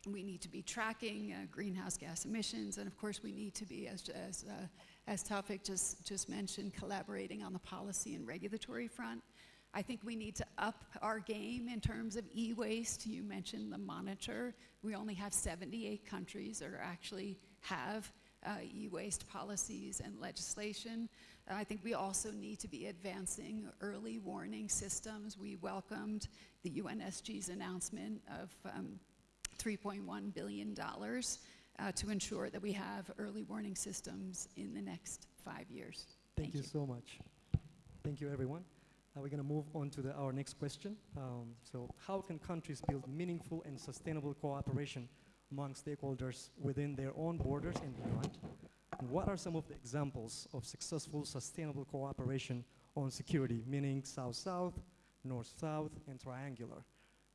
We need to be tracking uh, greenhouse gas emissions. And of course, we need to be, as, as, uh, as Tawfik just, just mentioned, collaborating on the policy and regulatory front. I think we need to up our game in terms of e-waste. You mentioned the monitor. We only have 78 countries that actually have uh, e-waste policies and legislation. Uh, I think we also need to be advancing early warning systems. We welcomed the UNSG's announcement of um, $3.1 billion uh, to ensure that we have early warning systems in the next five years. Thank, you, so much. Thank you, everyone. We're going to move on to the, our next question. Um, so, how can countries build meaningful and sustainable cooperation among stakeholders within their own borders and beyond? And what are some of the examples of successful sustainable cooperation on security, meaning South-South, North-South, and triangular?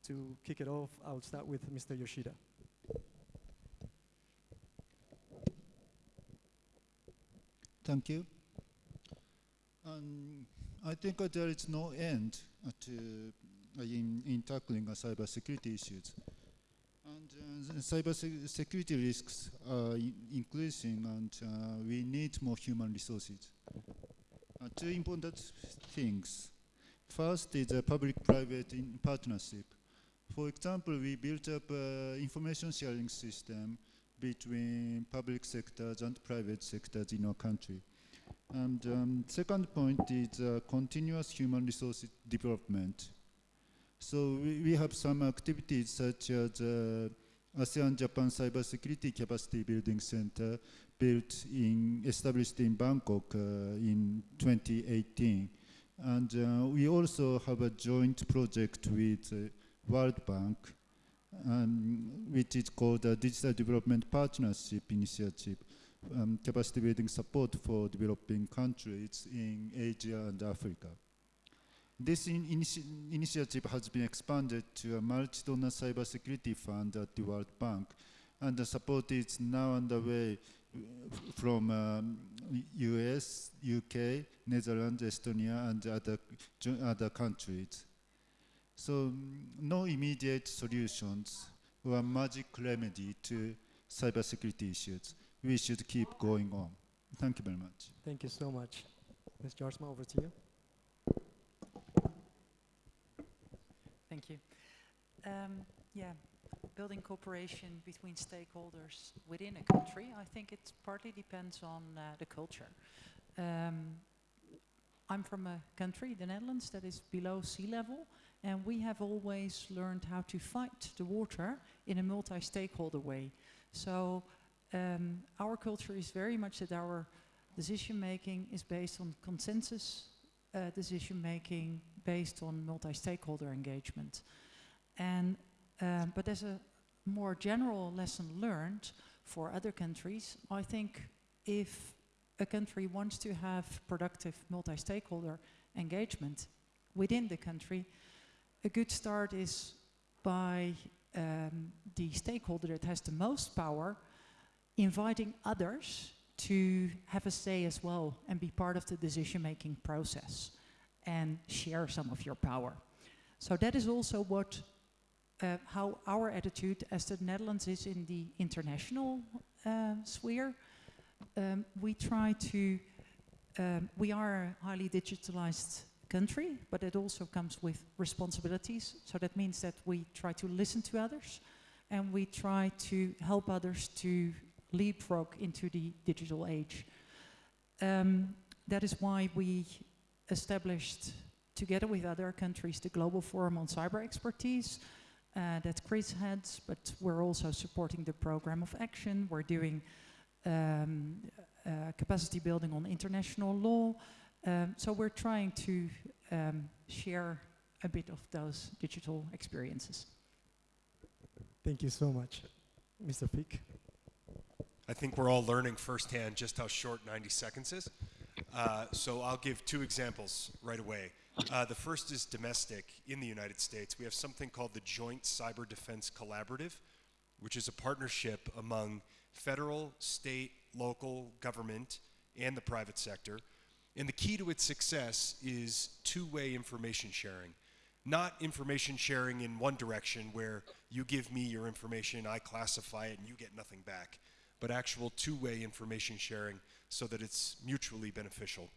To kick it off, I will start with Mr. Yoshida. Thank you. Um, I think uh, there is no end uh, to, uh, in, in tackling cyber security issues. And uh, cyber security risks are increasing and uh, we need more human resources. Uh, two important things. First is a public-private partnership. For example, we built up an information sharing system between public sectors and private sectors in our country. And um, second point is uh, continuous human resource development. So we, we have some activities such as uh, ASEAN Japan Cybersecurity Capacity Building Center built in, established in Bangkok uh, in 2018. And uh, we also have a joint project with uh, World Bank, um, which is called the Digital Development Partnership Initiative, um, capacity building support for developing countries in Asia and Africa. This in initi initiative has been expanded to a multi-donor cybersecurity fund at the World Bank, and the support is now underway from um, US, UK, Netherlands, Estonia, and other, other countries. So no immediate solutions or magic remedy to cybersecurity issues. We should keep going on. Thank you very much. Thank you so much. Ms. Jaarsma, over to you. Thank you. Um, yeah, building cooperation between stakeholders within a country, I think it partly depends on uh, the culture. Um, I'm from a country, the Netherlands, that is below sea level, and we have always learned how to fight the water in a multi-stakeholder way. So um, our culture is very much that our decision making is based on consensus uh, decision making based on multi-stakeholder engagement. And, um, but as a more general lesson learned for other countries, I think if a country wants to have productive multi-stakeholder engagement within the country, a good start is by um, the stakeholder that has the most power inviting others to have a say as well and be part of the decision-making process and share some of your power. So that is also what, uh, how our attitude as the Netherlands is in the international uh, sphere. Um, we try to, um, we are a highly digitalized country, but it also comes with responsibilities. So that means that we try to listen to others and we try to help others to leapfrog into the digital age. Um, that is why we established, together with other countries, the Global Forum on Cyber Expertise, uh, that Chris heads, but we're also supporting the program of action. We're doing um, uh, capacity building on international law. Um, so we're trying to um, share a bit of those digital experiences. Thank you so much. Mr. Fick. I think we're all learning firsthand just how short 90 seconds is. Uh, so I'll give two examples right away. Uh, the first is domestic in the United States. We have something called the Joint Cyber Defense Collaborative, which is a partnership among federal, state, local government, and the private sector. And the key to its success is two way information sharing. Not information sharing in one direction where you give me your information, I classify it, and you get nothing back, but actual two way information sharing so that it's mutually beneficial.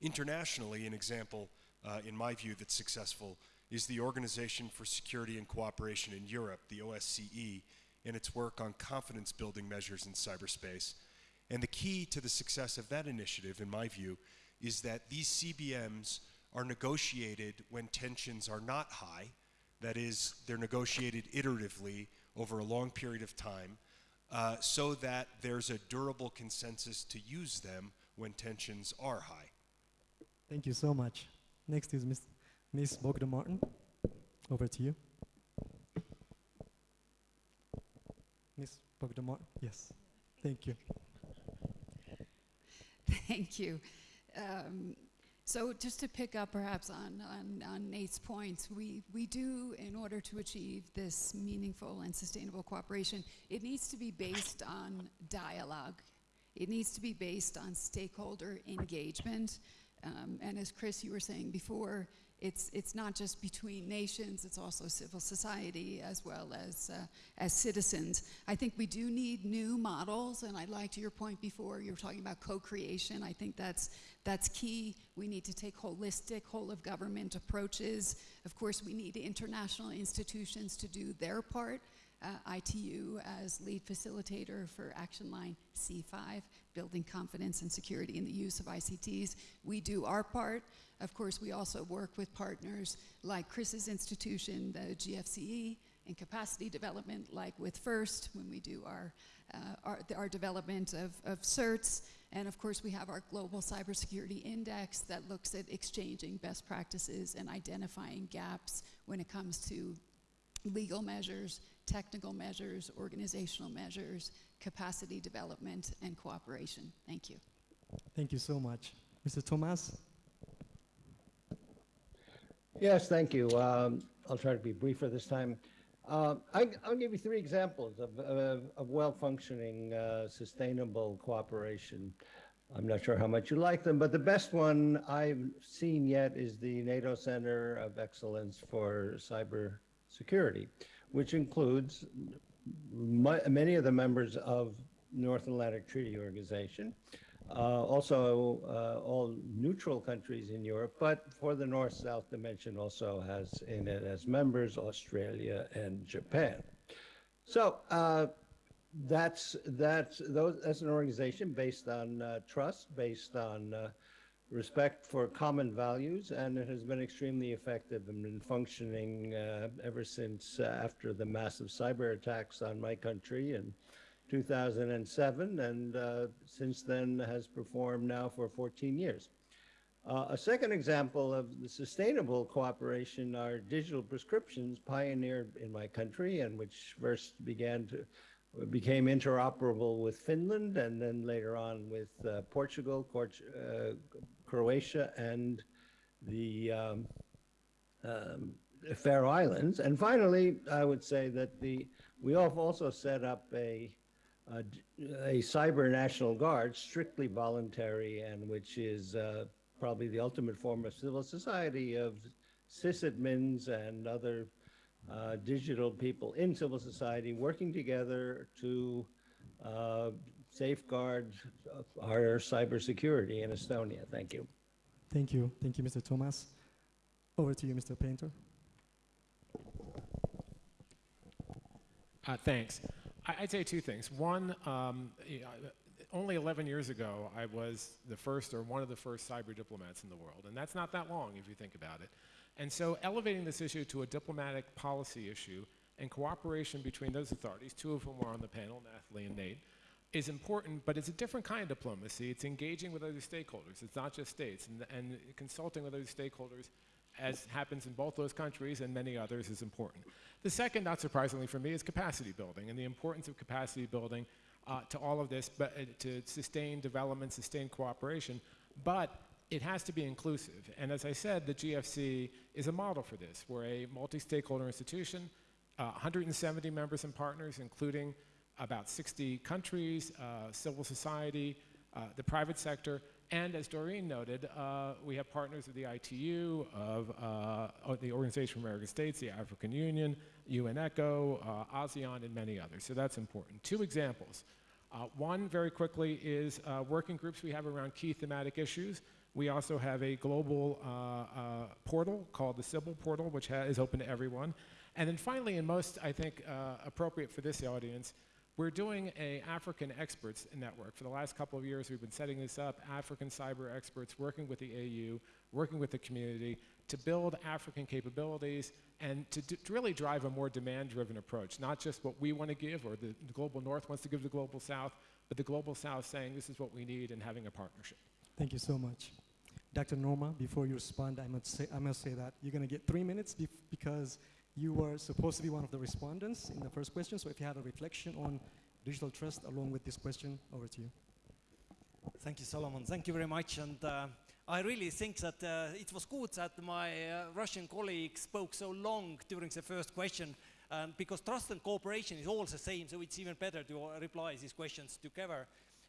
Internationally, an example, uh, in my view, that's successful is the Organization for Security and Cooperation in Europe, the OSCE, and its work on confidence building measures in cyberspace. And the key to the success of that initiative, in my view, is that these CBMs are negotiated when tensions are not high. That is, they're negotiated iteratively over a long period of time uh, so that there's a durable consensus to use them when tensions are high. Thank you so much. Next is Ms. Ms. Bogdan Martin. Over to you. Ms. Bogdan Martin. Yes. Thank you. Thank you. Um, so just to pick up perhaps on, on, on, Nate's points, we, we do, in order to achieve this meaningful and sustainable cooperation, it needs to be based on dialogue. It needs to be based on stakeholder engagement. Um, and as Chris, you were saying before, it's, it's not just between nations, it's also civil society as well as, uh, as citizens. I think we do need new models, and I liked your point before, you were talking about co-creation. I think that's, that's key. We need to take holistic, whole of government approaches. Of course, we need international institutions to do their part. Uh, ITU as lead facilitator for Action Line C5, building confidence and security in the use of ICTs. We do our part. Of course, we also work with partners like Chris's institution, the GFCE, in capacity development, like with FIRST, when we do our, uh, our, our, development of, of certs. And of course, we have our Global Cybersecurity Index that looks at exchanging best practices and identifying gaps when it comes to legal measures, technical measures, organizational measures, capacity development, and cooperation. Thank you. Thank you so much. Mr. Toomas? Yes, thank you. Um, I'll try to be briefer this time. Uh, I, will give you three examples of, of, of well-functioning, uh, sustainable cooperation. I'm not sure how much you like them, but the best one I've seen yet is the NATO Center of Excellence for Cyber Security, which includes many of the members of North Atlantic Treaty Organization, also uh, all neutral countries in Europe, but for the North-South dimension also has in it as members Australia and Japan. So uh, that's that's those that's an organization based on uh, trust, based on uh, respect for common values, and it has been extremely effective and been functioning uh, ever since after the massive cyber attacks on my country and 2007, and uh, since then has performed now for 14 years. Uh, a second example of the sustainable cooperation are digital prescriptions pioneered in my country and which first began to became interoperable with Finland and then later on with uh, Portugal, uh, Croatia, and the um, um, Faroe Islands. And finally, I would say that the we have also set up a uh, a cyber national guard, strictly voluntary, and which is uh, probably the ultimate form of civil society of sysadmins and other uh, digital people in civil society working together to uh, safeguard our cybersecurity in Estonia. Thank you. Thank you. Thank you, Mr. Toomas. Over to you, Mr. Painter. Uh, thanks. I'd say two things. One, um, only 11 years ago, I was the first or one of the first cyber diplomats in the world. And that's not that long if you think about it. And so elevating this issue to a diplomatic policy issue and cooperation between those authorities, two of whom are on the panel, Nathalie and Nate, is important, but it's a different kind of diplomacy. It's engaging with other stakeholders. It's not just states. And, and consulting with other stakeholders, as happens in both those countries and many others, is important. The second, not surprisingly for me, is capacity building and the importance of capacity building uh, to all of this, but uh, to sustain development, sustain cooperation. But it has to be inclusive. And as I said, the GFC is a model for this. We're a multi-stakeholder institution, uh, 170 members and partners, including about 60 countries, uh, civil society, uh, the private sector, and as Doreen noted, uh, we have partners of the ITU, of, of the Organization of American States, the African Union, UNESCO, ASEAN, and many others. So that's important. Two examples. Uh, one, very quickly, is uh, working groups we have around key thematic issues. We also have a global uh, uh portal called the Cybil portal, which is open to everyone. And then finally, and most, I think, uh, appropriate for this audience, we're doing a African experts network. For the last couple of years, we've been setting this up, African cyber experts working with the AU, working with the community to build African capabilities and to, to really drive a more demand-driven approach, not just what we want to give or the, the global north wants to give the global south, but the global south saying this is what we need and having a partnership. Thank you so much. Dr. Noorma, before you respond, I must say, I must say that you're going to get three minutes because you were supposed to be one of the respondents in the first question, so if you have a reflection on digital trust along with this question, over to you. Thank you, Solomon. Thank you very much. And uh, I really think that uh, it was good that my uh, Russian colleague spoke so long during the first question um, because trust and cooperation is all the same, so it's even better to reply these questions together.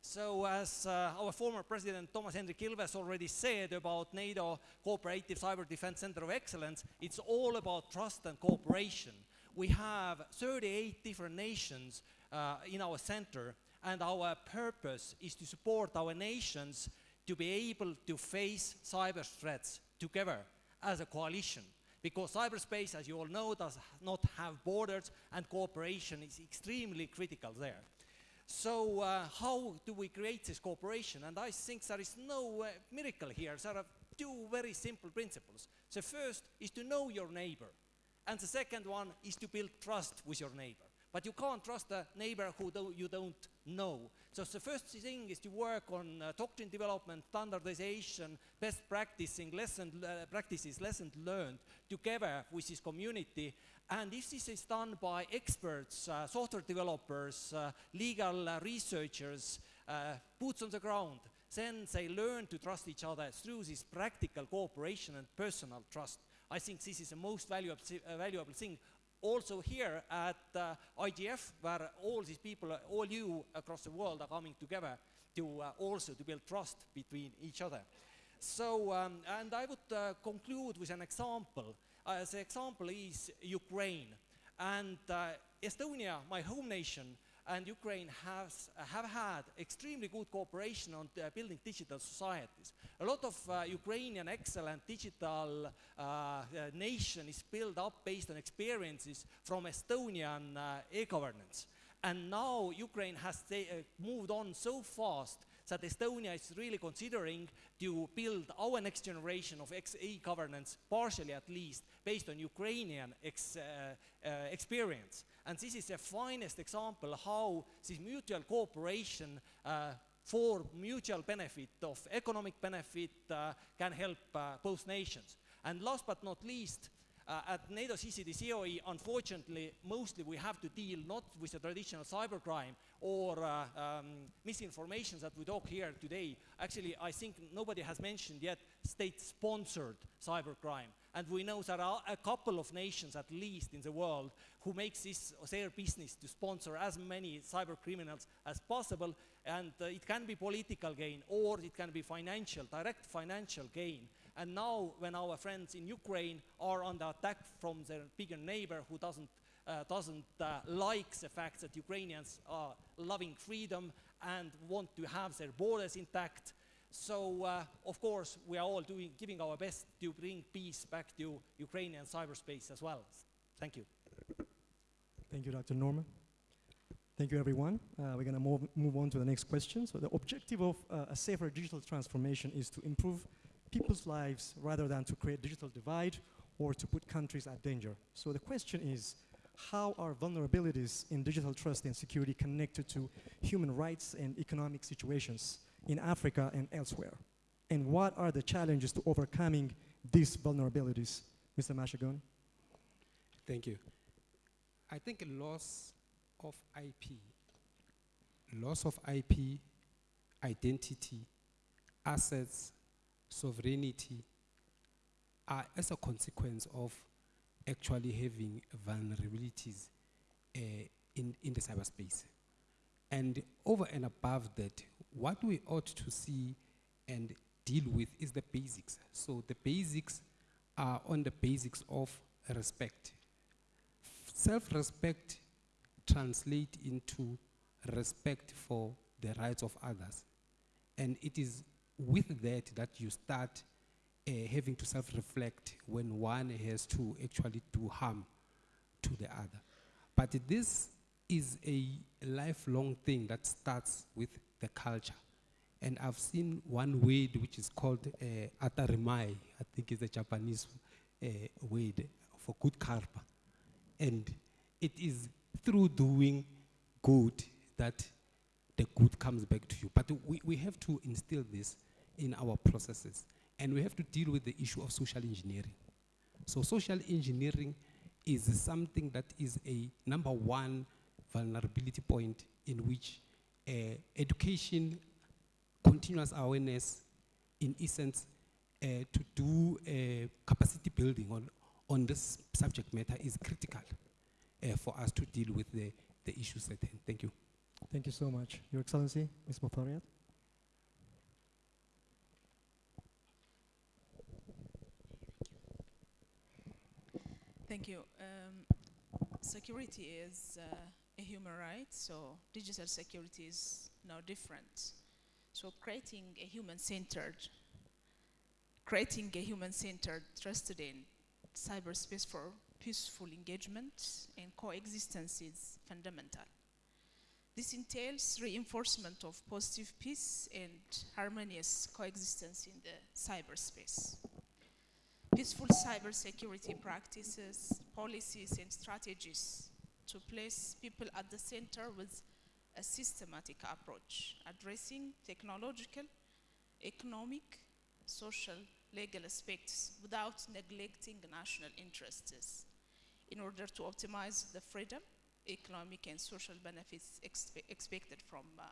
So as uh, our former president Toomas Hendrik Ilves already said about NATO Cooperative Cyber Defense Center of Excellence, it's all about trust and cooperation. We have 38 different nations uh, in our center and our purpose is to support our nations to be able to face cyber threats together as a coalition. Because cyberspace, as you all know, does not have borders and cooperation is extremely critical there. So uh, how do we create this cooperation? And I think there is no uh, miracle here. There are two very simple principles. The first is to know your neighbor. And the second one is to build trust with your neighbor. But you can't trust a neighbor who do you don't know. So the first thing is to work on uh, doctrine development, standardization, best practicing, lesson, uh, practices, lessons learned together with this community and if this is done by experts, uh, software developers, uh, legal uh, researchers, uh, boots on the ground, then they learn to trust each other through this practical cooperation and personal trust. I think this is the most valuable, valuable thing. Also here at uh, IGF, where all these people, all you across the world are coming together to also to build trust between each other. So, um, and I would conclude with an example. Uh, the example is Ukraine. And uh, Estonia, my home nation, and Ukraine has, have had extremely good cooperation on uh, building digital societies. A lot of uh, Ukrainian excellent digital uh, nation is built up based on experiences from Estonian e-governance. And now Ukraine has moved on so fast that Estonia is really considering to build our next generation of e-governance, partially at least, based on Ukrainian ex, uh, uh, experience. And this is the finest example how this mutual cooperation uh, for mutual benefit of economic benefit uh, can help uh, both nations. And last but not least, uh, at NATO CCDCOE, unfortunately, mostly we have to deal not with the traditional cybercrime or uh, um, misinformation that we talk here today. Actually, I think nobody has mentioned yet state-sponsored cybercrime. And we know there are a couple of nations, at least in the world, who makes this their business to sponsor as many cyber criminals as possible. And uh, it can be political gain or it can be financial, direct financial gain. And now when our friends in Ukraine are under attack from their bigger neighbor who doesn't, uh, doesn't uh, like the fact that Ukrainians are loving freedom and want to have their borders intact. So, uh, of course, we are all doing, giving our best to bring peace back to Ukrainian cyberspace as well. Thank you. Thank you, Dr. Noorma. Thank you, everyone. Uh, we're going to move, move on to the next question. So the objective of uh, a safer digital transformation is to improve people's lives rather than to create digital divide or to put countries at danger. So the question is, how are vulnerabilities in digital trust and security connected to human rights and economic situations in Africa and elsewhere? And what are the challenges to overcoming these vulnerabilities? Mr. Mashagun? Thank you. I think loss of IP, loss of IP, identity, assets, sovereignty are as a consequence of actually having vulnerabilities uh, in, in the cyberspace. And over and above that, what we ought to see and deal with is the basics. So the basics are on the basics of respect. Self-respect translate into respect for the rights of others. And it is with that that you start uh, having to self-reflect when one has to actually do harm to the other. But this is a lifelong thing that starts with the culture. And I've seen one word which is called uh, atarimai, I think is a Japanese uh, word for good karma. And it is through doing good that the good comes back to you. But we, we have to instill this in our processes. And we have to deal with the issue of social engineering. So social engineering is something that is a number one vulnerability point in which uh, education, continuous awareness, in essence, uh, to do uh, capacity building on, on this subject matter is critical uh, for us to deal with the, the issues at hand. Thank you. Thank you so much. Your Excellency, Ms. Muferiat. Thank you. Um, security is uh, a human right, so digital security is no different. So creating a human-centered, creating a human-centered, trusted in cyberspace for peaceful engagement and coexistence is fundamental. This entails reinforcement of positive peace and harmonious coexistence in the cyberspace. Peaceful cybersecurity practices, policies, and strategies to place people at the center with a systematic approach, addressing technological, economic, social, legal aspects without neglecting national interests in order to optimize the freedom, economic and social benefits expe expected from uh,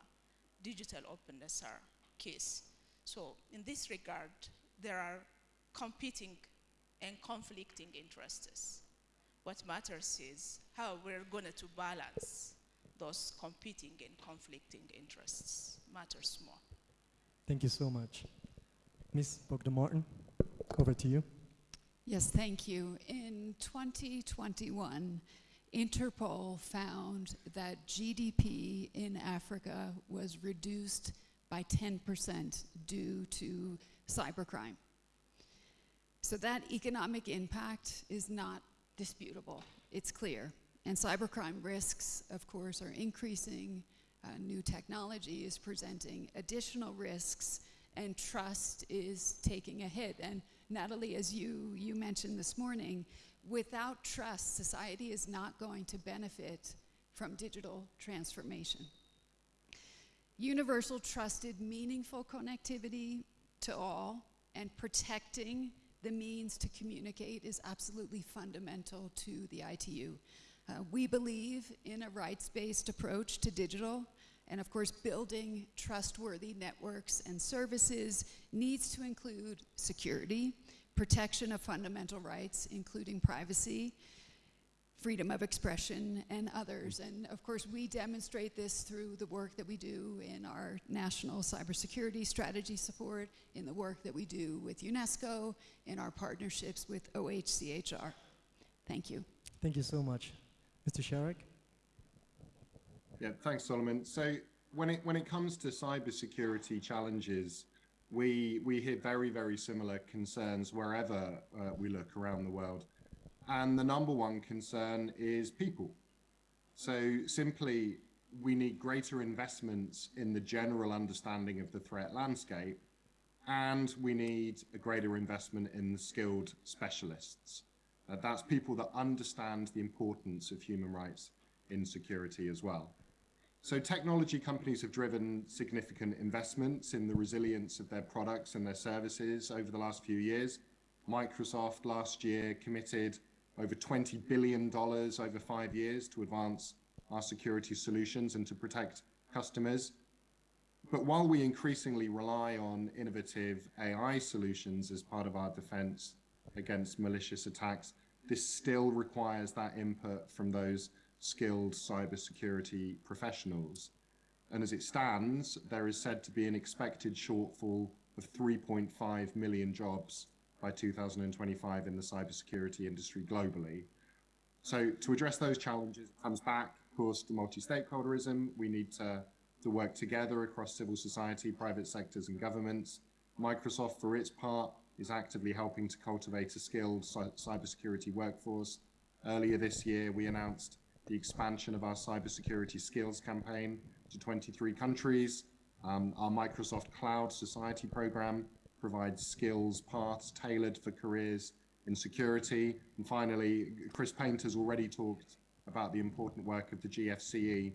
digital openness are case. So in this regard, there are competing and conflicting interests. What matters is how we're going to balance those competing and conflicting interests matters more. Thank you so much. Ms. Bogdan Martin, over to you. Yes, thank you. In 2021, Interpol found that GDP in Africa was reduced by 10% due to cybercrime. So that economic impact is not disputable. It's clear. And cybercrime risks, of course, are increasing. Uh, new technology is presenting additional risks, and trust is taking a hit. And Nathalie, as you, you mentioned this morning, without trust, society is not going to benefit from digital transformation. Universal, trusted, meaningful connectivity to all and protecting the means to communicate is absolutely fundamental to the ITU. Uh, we believe in a rights-based approach to digital, and of course, building trustworthy networks and services needs to include security, protection of fundamental rights, including privacy, freedom of expression, and others. And of course, we demonstrate this through the work that we do in our national cybersecurity strategy support, in the work that we do with UNESCO, in our partnerships with OHCHR. Thank you. Thank you so much. Mr. Sharrock? Yeah, thanks, Solomon. So when it, when it comes to cybersecurity challenges, we, we hear very, very similar concerns wherever uh, we look around the world. And the number one concern is people. So simply, we need greater investments in the general understanding of the threat landscape, and we need a greater investment in the skilled specialists. Uh, that's people that understand the importance of human rights in security as well. So technology companies have driven significant investments in the resilience of their products and their services over the last few years. Microsoft last year committed over $20 billion over five years to advance our security solutions and to protect customers. But while we increasingly rely on innovative AI solutions as part of our defense against malicious attacks, this still requires that input from those skilled cybersecurity professionals. And as it stands, there is said to be an expected shortfall of 3.5 million jobs by 2025 in the cybersecurity industry globally. So to address those challenges comes back, of course, to multi-stakeholderism. We need to, to work together across civil society, private sectors and governments. Microsoft, for its part, is actively helping to cultivate a skilled cybersecurity workforce. Earlier this year, we announced the expansion of our cybersecurity skills campaign to 23 countries. Um, our Microsoft Cloud Society program provides skills paths tailored for careers in security. And finally, Chris Painter's already talked about the important work of the GFCE.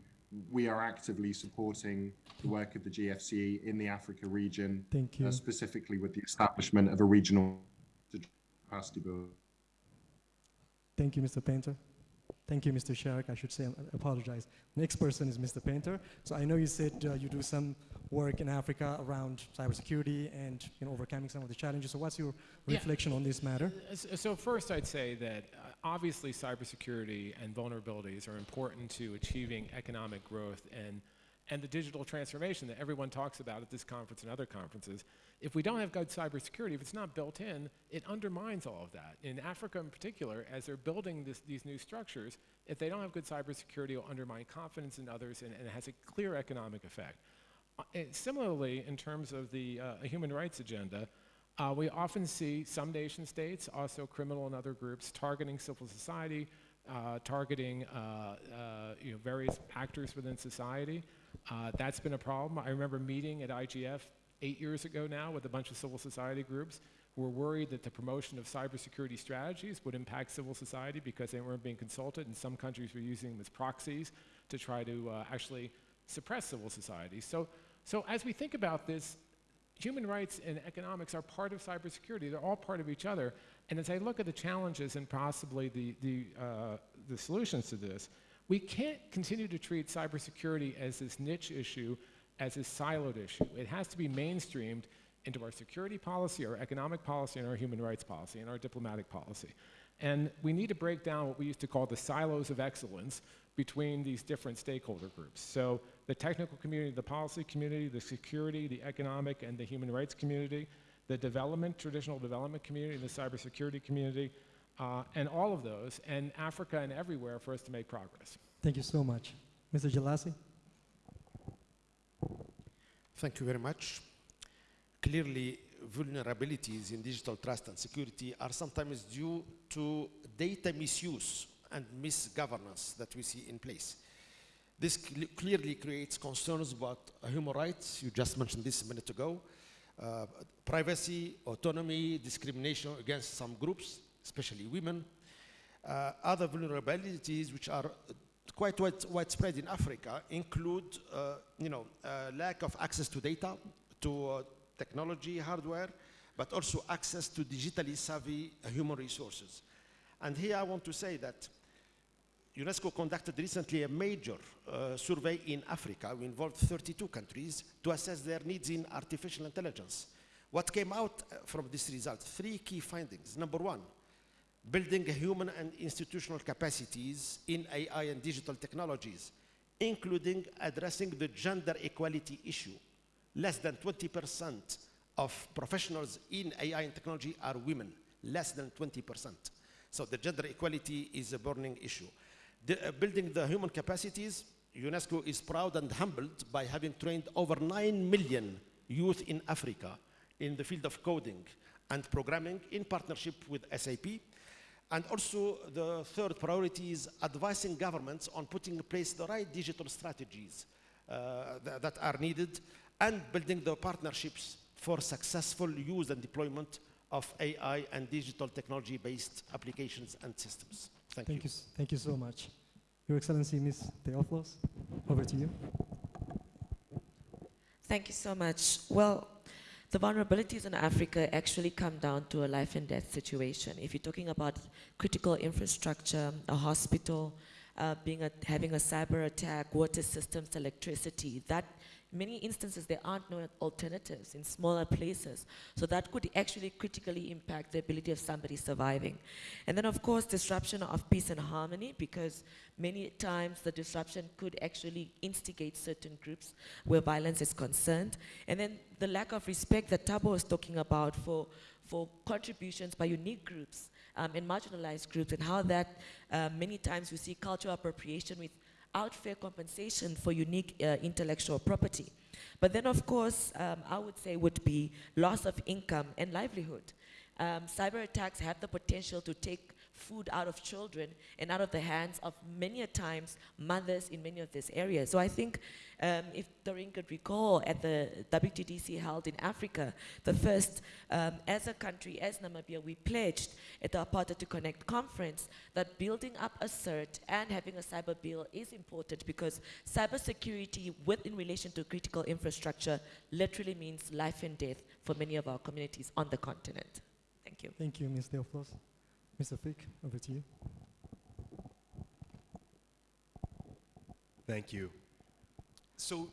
We are actively supporting the work of the GFCE in the Africa region, Thank you. Uh, specifically with the establishment of a regional capacity build. Thank you, Mr. Painter. Thank you, Mr. Sharrock. I should say, I apologize. Next person is Mr. Painter. So I know you said uh, you do some work in Africa around cybersecurity and you know, overcoming some of the challenges. So what's your Yeah. reflection on this matter? So first, I'd say that uh, obviously cybersecurity and vulnerabilities are important to achieving economic growth and and the digital transformation that everyone talks about at this conference and other conferences. If we don't have good cybersecurity, if it's not built in, it undermines all of that. In Africa, in particular, as they're building this, these new structures, if they don't have good cybersecurity, it'll undermine confidence in others, and, and it has a clear economic effect. Uh, similarly, in terms of the uh, human rights agenda, uh, we often see some nation states, also criminal and other groups, targeting civil society, uh, targeting uh, uh, you know, various actors within society. That's been a problem. I remember meeting at IGF eight years ago now with a bunch of civil society groups who were worried that the promotion of cybersecurity strategies would impact civil society because they weren't being consulted, and some countries were using them as proxies to try to actually suppress civil society. So, so as we think about this, human rights and economics are part of cybersecurity. They're all part of each other. And as I look at the challenges and possibly the, the, uh, the solutions to this, we can't continue to treat cybersecurity as this niche issue, as this siloed issue. It has to be mainstreamed into our security policy, our economic policy, and our human rights policy, and our diplomatic policy. And we need to break down what we used to call the silos of excellence between these different stakeholder groups. So the technical community, the policy community, the security, the economic, and the human rights community, the development, traditional development community, the cybersecurity community, uh, and all of those, and Africa and everywhere for us to make progress. Thank you so much. Mr. Jelassi? Thank you very much. Clearly, vulnerabilities in digital trust and security are sometimes due to data misuse and misgovernance that we see in place. This cl clearly creates concerns about human rights, you just mentioned this a minute ago, uh, privacy, autonomy, discrimination against some groups, especially women. Uh, other vulnerabilities which are quite wide, widespread in Africa include, uh, you know, uh, lack of access to data, to uh, technology, hardware, but also access to digitally savvy human resources. And here I want to say that UNESCO conducted recently a major uh, survey in Africa. We involved 32 countries to assess their needs in artificial intelligence. What came out uh, from this result? Three key findings. Number one, building human and institutional capacities in AI and digital technologies, including addressing the gender equality issue. Less than 20% of professionals in AI and technology are women, less than 20%. So the gender equality is a burning issue. The, uh, building the human capacities, UNESCO is proud and humbled by having trained over 9 million youth in Africa in the field of coding and programming in partnership with SAP. And also the third priority is advising governments on putting in place the right digital strategies uh, th that are needed and building the partnerships for successful use and deployment of AI and digital technology-based applications and systems. Thank, Thank you. you. Thank you so much. Your Excellency, Ms. Theofelus, over to you. Thank you so much. Well, the vulnerabilities in Africa actually come down to a life and death situation. If you're talking about critical infrastructure, a hospital, uh, being a, having a cyber attack, water systems, electricity, that many instances there aren't no alternatives in smaller places. So that could actually critically impact the ability of somebody surviving. And then of course disruption of peace and harmony because many times the disruption could actually instigate certain groups where violence is concerned. And then the lack of respect that Tabo was talking about for, for contributions by unique groups um, and marginalized groups and how that uh, many times we see cultural appropriation without fair compensation for unique uh, intellectual property. But then of course, um, I would say would be loss of income and livelihood. Um, cyber attacks have the potential to take food out of children and out of the hands of many a times mothers in many of these areas. So I think um, if Doreen could recall at the WTDC held in Africa, the first, um, as a country, as Namibia, we pledged at the Partner2Connect conference that building up a CERT and having a cyber bill is important because cybersecurity within relation to critical infrastructure literally means life and death for many of our communities on the continent. Thank you. Thank you, Ms. Theofelus. Mr. Fick, over to you. Thank you. So,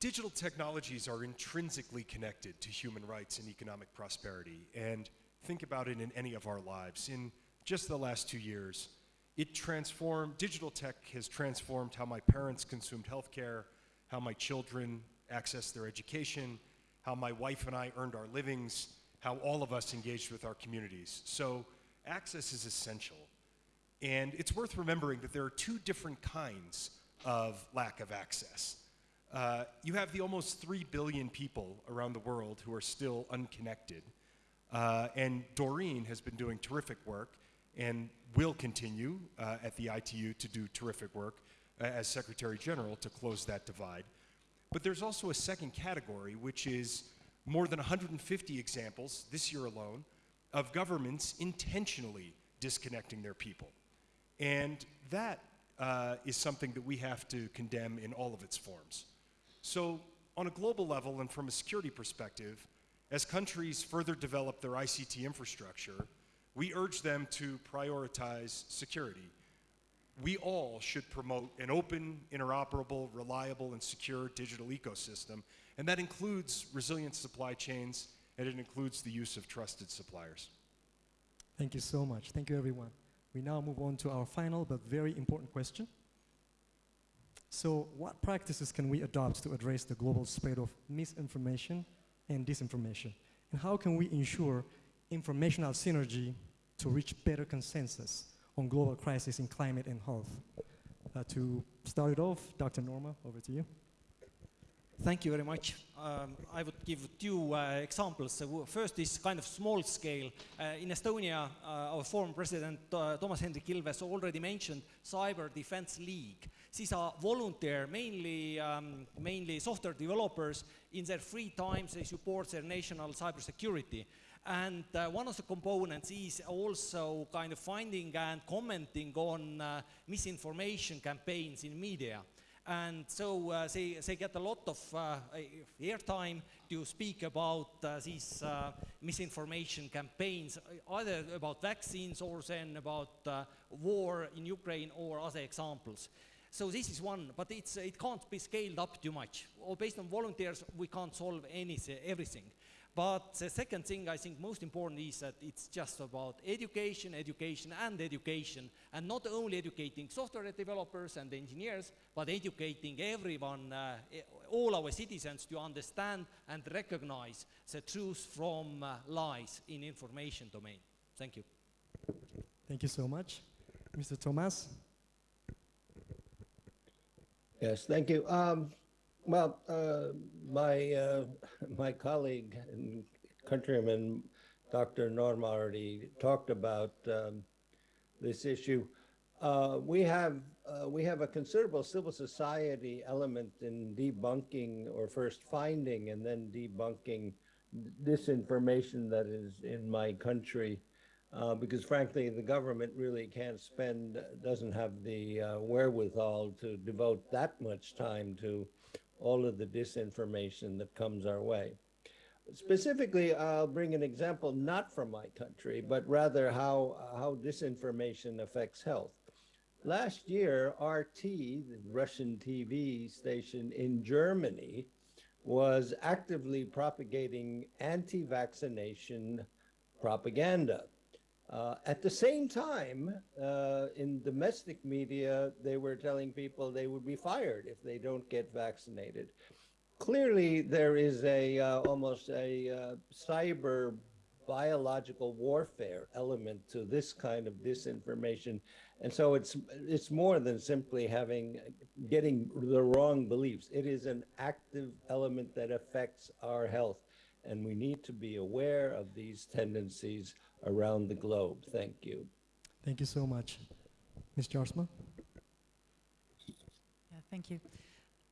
digital technologies are intrinsically connected to human rights and economic prosperity. And think about it in any of our lives. In just the last two years, it transformed, digital tech has transformed how my parents consumed healthcare, how my children accessed their education, how my wife and I earned our livings, how all of us engaged with our communities. So, access is essential. And it's worth remembering that there are two different kinds of lack of access. Uh, you have the almost 3 billion people around the world who are still unconnected. Uh, and Doreen has been doing terrific work and will continue uh, at the ITU to do terrific work uh, as Secretary General to close that divide. But there's also a second category, which is more than 150 examples this year alone of governments intentionally disconnecting their people. And that uh, is something that we have to condemn in all of its forms. So, on a global level and from a security perspective, as countries further develop their ICT infrastructure, we urge them to prioritize security. We all should promote an open, interoperable, reliable, and secure digital ecosystem, and that includes resilient supply chains and it includes the use of trusted suppliers. Thank you so much. Thank you, everyone. We now move on to our final but very important question. So, what practices can we adopt to address the global spread of misinformation and disinformation? And how can we ensure informational synergy to reach better consensus on global crisis in climate and health? Uh, to start it off, Dr. Noorma, over to you. Thank you very much. Um, I would give two uh, examples. So first is kind of small scale. Uh, in Estonia, uh, our former president uh, Toomas Hendrik Ilves already mentioned Cyber Defense League. These are volunteer, mainly, um, mainly software developers. In their free times, they support their national cybersecurity. And uh, one of the components is also kind of finding and commenting on uh, misinformation campaigns in media and so uh, they, they get a lot of uh, airtime to speak about uh, these uh, misinformation campaigns, either about vaccines or then about uh, war in Ukraine or other examples. So this is one, but it can't be scaled up too much. Or based on volunteers, we can't solve anything, everything. But the second thing I think most important is that it's just about education, education, and education, and not only educating software developers and engineers, but educating everyone, uh, all our citizens to understand and recognize the truth from uh, lies in information domain. Thank you. Thank you so much. Mr. Toomas? Yes, thank you. Um, well, uh, my uh, my colleague and countryman, Dr. Norm, already talked about um, this issue. Uh, we have uh, we have a considerable civil society element in debunking or first finding and then debunking disinformation that is in my country uh, because frankly the government really can't spend doesn't have the uh, wherewithal to devote that much time to all of the disinformation that comes our way. Specifically i'll bring an example not from my country but rather how how disinformation affects health. Last year rt the russian tv station in germany was actively propagating anti-vaccination propaganda uh, at the same time, uh, in domestic media, they were telling people they would be fired if they don't get vaccinated. Clearly, there is a uh, almost a uh, cyber biological warfare element to this kind of disinformation, and so it's it's more than simply having getting the wrong beliefs. It is an active element that affects our health, and we need to be aware of these tendencies around the globe. Thank you. Thank you so much. Ms. Jaarsma? Yeah, thank you.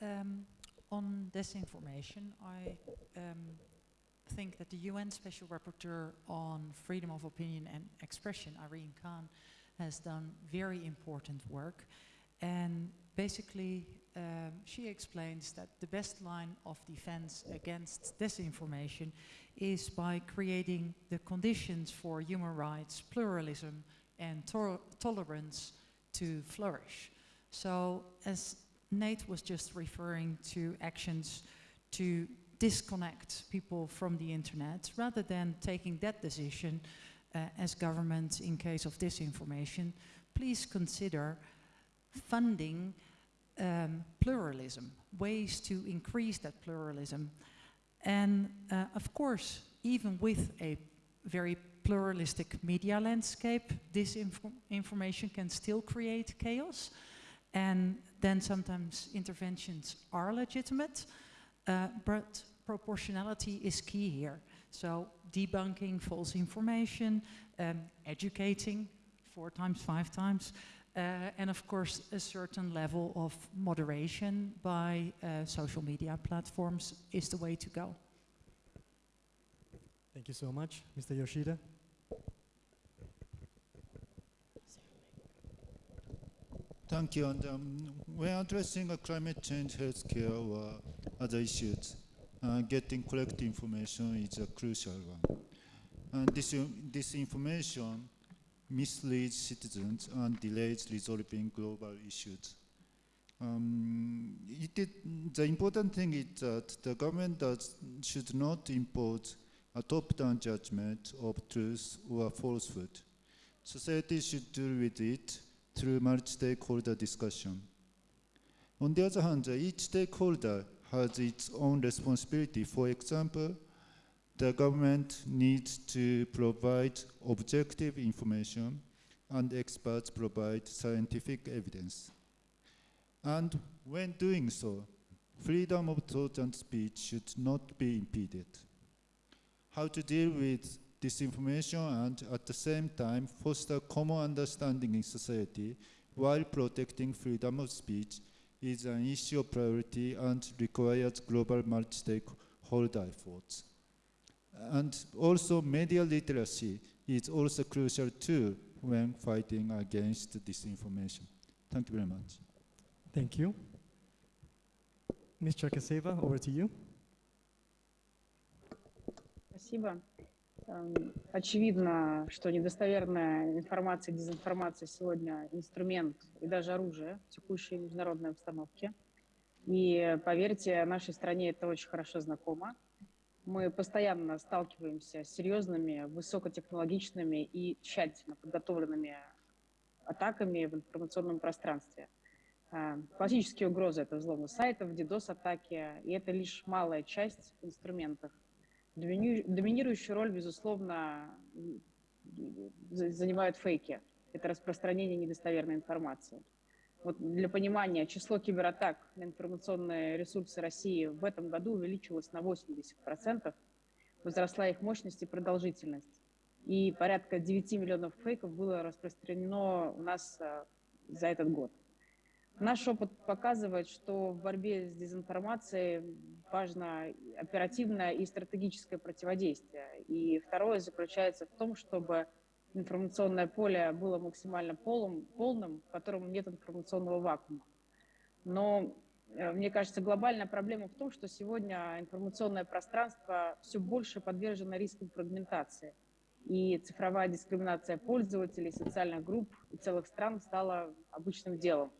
Um, on disinformation, I um, think that the UN Special Rapporteur on Freedom of Opinion and Expression, Irene Khan, has done very important work. And basically, um, she explains that the best line of defense against disinformation is by creating the conditions for human rights, pluralism, and to tolerance to flourish. So, as Nate was just referring to actions to disconnect people from the internet, rather than taking that decision uh, as government in case of disinformation, please consider funding um, pluralism, ways to increase that pluralism. And uh, of course, even with a very pluralistic media landscape, this information can still create chaos. And then sometimes interventions are legitimate, uh, but proportionality is key here. So debunking false information, um, educating four times, five times, and of course, a certain level of moderation by uh, social media platforms is the way to go. Thank you so much. Mr. Yoshida? Thank you. And um, when addressing uh, climate change, healthcare, or other issues, uh, getting correct information is a crucial one. And this, this information misleads citizens and delays resolving global issues. Um, the important thing is that the government does, should not impose a top-down judgment of truth or falsehood. Society should deal with it through multi-stakeholder discussion. On the other hand, each stakeholder has its own responsibility. For example, the government needs to provide objective information and experts provide scientific evidence. And when doing so, freedom of thought and speech should not be impeded. How to deal with disinformation and at the same time foster common understanding in society while protecting freedom of speech is an issue of priority and requires global multi-stakeholder efforts. And also media literacy is also crucial too when fighting against disinformation. Thank you very much. Thank you. Ms. Cherkaseva, over to you. Спасибо. Очевидно, что недостоверная информация, дезинформация сегодня инструмент и даже оружие в текущей международной обстановке. И поверьте, нашей стране это очень хорошо знакомо. Мы постоянно сталкиваемся с серьезными, высокотехнологичными и тщательно подготовленными атаками в информационном пространстве. А, классические угрозы – это взломы сайтов, DDoS-атаки, и это лишь малая часть инструментов. Доминирующую роль, безусловно, занимают фейки. Это распространение недостоверной информации. Вот для понимания, число кибератак на информационные ресурсы России в этом году увеличилось на 80%, возросла их мощность и продолжительность. и порядка 9 миллионов фейков было распространено у нас э, за этот год. Наш опыт показывает, что в борьбе с дезинформацией важно оперативное и стратегическое противодействие. И второе заключается в том, чтобы информационное поле было максимально полным, полным в котором нет информационного вакуума. Но э, мне кажется, глобальная проблема в том, что сегодня информационное пространство все больше подвержено рискам фрагментации. И цифровая дискриминация пользователей, социальных групп и целых стран стала обычным делом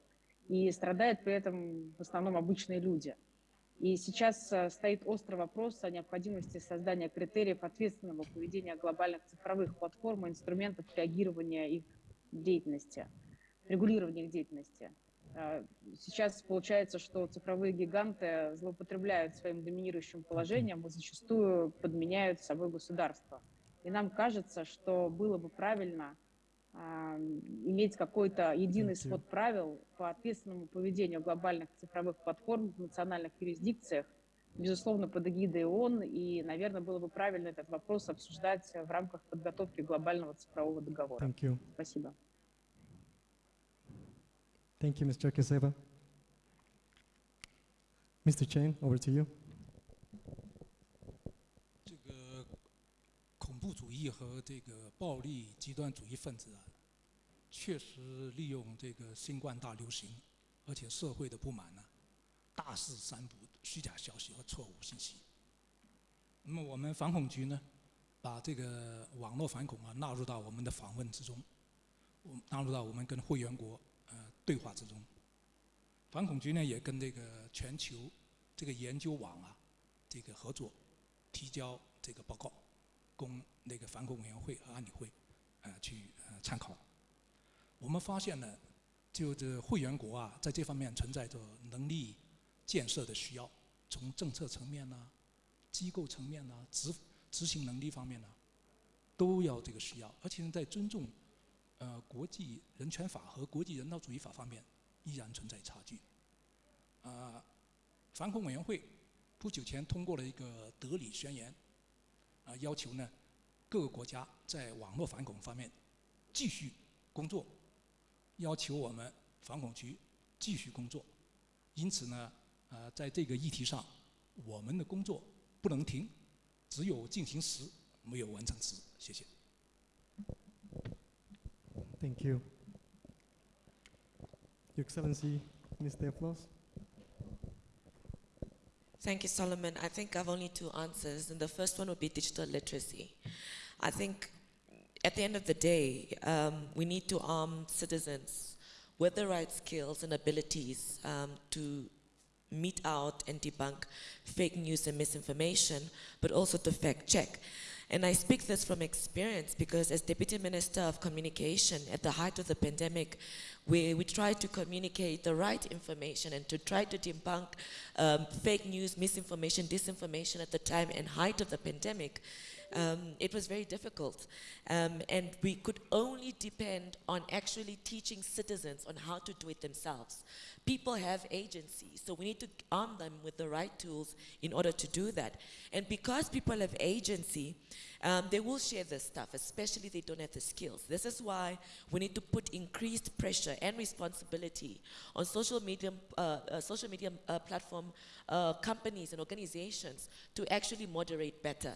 и страдают при этом в основном обычные люди. И сейчас э, стоит острый вопрос о необходимости создания критериев ответственного поведения глобальных цифровых платформ и инструментов реагирования их деятельности, регулирования их деятельности. Э, сейчас получается, что цифровые гиганты злоупотребляют своим доминирующим положением и зачастую подменяют собой государство. И нам кажется, что было бы правильно иметь какой-то единый свод правил по ответственному поведению глобальных цифровых платформ в национальных юрисдикциях, безусловно, под эгидой ООН, и, наверное, было бы правильно этот вопрос обсуждать в рамках подготовки глобального цифрового договора. Thank you. Спасибо. Thank you, Mr. Kiseva. Mr. Chen, over to you. 和这个暴力极端主义分子啊，确实利用这个新冠大流行，而且社会的不满呢，大肆散布虚假消息和错误信息。那么我们反恐局呢，把这个网络反恐啊纳入到我们的访问之中，我纳入到我们跟会员国呃对话之中。反恐局呢也跟这个全球这个研究网啊这个合作，提交这个报告。供那个反恐委员会和安理会，呃，去呃参考。我们发现呢，就这会员国啊，在这方面存在着能力建设的需要，从政策层面呢、机构层面呢、执执行能力方面呢，都要这个需要。而且，在尊重呃国际人权法和国际人道主义法方面，依然存在差距。啊，反恐委员会不久前通过了一个德里宣言。啊，要求呢，各个国家在网络反恐方面继续工作，要求我们反恐局继续工作。因此呢，呃，在这个议题上，我们的工作不能停，只有进行时，没有完成时。谢谢。Thank you, Your Excellency, Mr. Flos. Thank you, Solomon. I think I've only two answers, and the first one would be digital literacy. I think at the end of the day, um, we need to arm citizens with the right skills and abilities um, to meet out and debunk fake news and misinformation, but also to fact check. And I speak this from experience because as Deputy Minister of Communication at the height of the pandemic, we, we tried to communicate the right information and to try to debunk um, fake news, misinformation, disinformation at the time and height of the pandemic. Um, it was very difficult. Um, and we could only depend on actually teaching citizens on how to do it themselves. People have agency, so we need to arm them with the right tools in order to do that. And because people have agency, um, they will share this stuff, especially they don't have the skills. This is why we need to put increased pressure and responsibility on social media, uh, uh, social media uh, platform uh, companies and organizations to actually moderate better.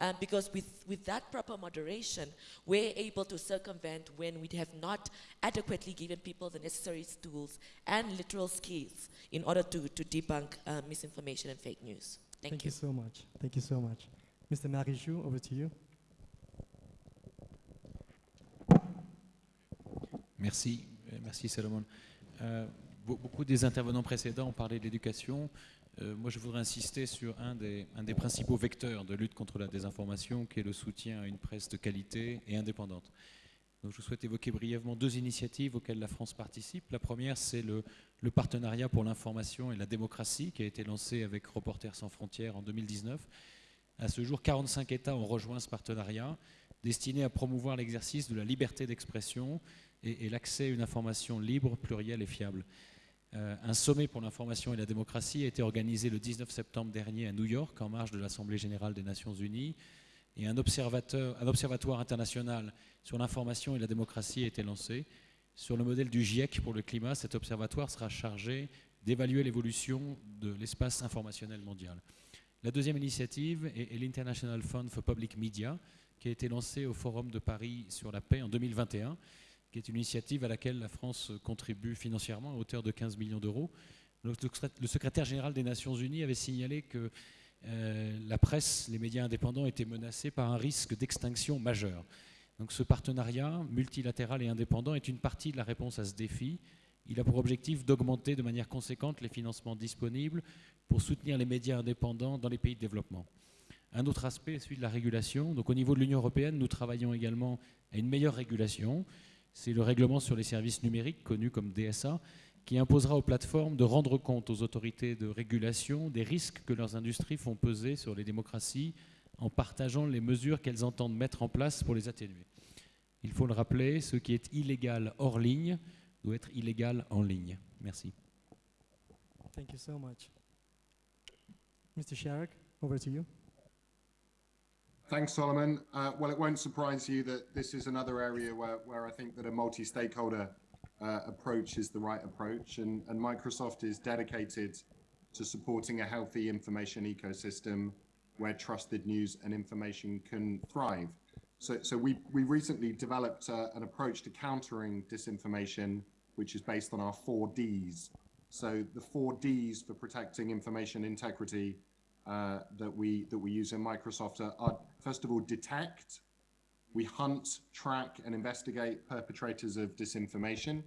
Um, because with, with that proper moderation, we're able to circumvent when we have not adequately given people the necessary tools and literal skills in order to, to debunk uh, misinformation and fake news. Thank, Thank you. you so much. Thank you so much. Mr. Marichou, over to you. Merci, euh, merci Salomon. Euh, beaucoup des intervenants précédents ont parlé de l'éducation. Euh, moi, je voudrais insister sur un des, principaux vecteurs de lutte contre la désinformation, qui est le soutien à une presse de qualité et indépendante. Donc, je souhaite évoquer brièvement deux initiatives auxquelles la France participe. La première, c'est le, partenariat pour l'information et la démocratie, qui a été lancé avec Reporters sans frontières en 2019. À ce jour, 45 États ont rejoint ce partenariat, destiné à promouvoir l'exercice de la liberté d'expression et, l'accès à une information libre, plurielle et fiable. Euh, un sommet pour l'information et la démocratie a été organisé le 19 septembre dernier à New York, en marge de l'Assemblée générale des Nations unies. et un observatoire international sur l'information et la démocratie a été lancé. Sur le modèle du GIEC pour le climat, cet observatoire sera chargé d'évaluer l'évolution de l'espace informationnel mondial. La deuxième initiative est, l'International Fund for Public Media, qui a été lancé au Forum de Paris sur la paix en 2021, qui est une initiative à laquelle la France contribue financièrement à hauteur de 15 millions d'euros. Le secrétaire général des Nations Unies avait signalé que euh, la presse, les médias indépendants étaient menacés par un risque d'extinction majeur. Donc ce partenariat multilatéral et indépendant est une partie de la réponse à ce défi. Il a pour objectif d'augmenter de manière conséquente les financements disponibles pour soutenir les médias indépendants dans les pays de développement. Un autre aspect est celui de la régulation. Donc au niveau de l'Union européenne, nous travaillons également à une meilleure régulation. C'est le règlement sur les services numériques, connu comme DSA, qui imposera aux plateformes de rendre compte aux autorités de régulation des risques que leurs industries font peser sur les démocraties en partageant les mesures qu'elles entendent mettre en place pour les atténuer. Il faut le rappeler, ce qui est illégal hors ligne doit être illégal en ligne. Merci. Thank you so much. Mr. Sharrock, over to you. Thanks, Solomon. Uh, well, it won't surprise you that this is another area where, where I think that a multi-stakeholder uh, approach is the right approach, and, and Microsoft is dedicated to supporting a healthy information ecosystem where trusted news and information can thrive. So, so we, we recently developed uh, an approach to countering disinformation, which is based on our four Ds. So the four Ds for protecting information integrity uh, that we that we use in Microsoft are, are first of all detect, we hunt, track, and investigate perpetrators of disinformation.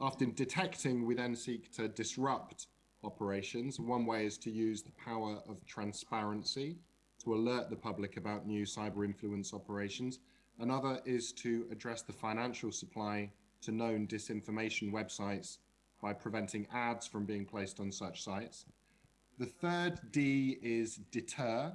After detecting, we then seek to disrupt operations. One way is to use the power of transparency to alert the public about new cyber influence operations. Another is to address the financial supply to known disinformation websites by preventing ads from being placed on such sites. The third D is deter.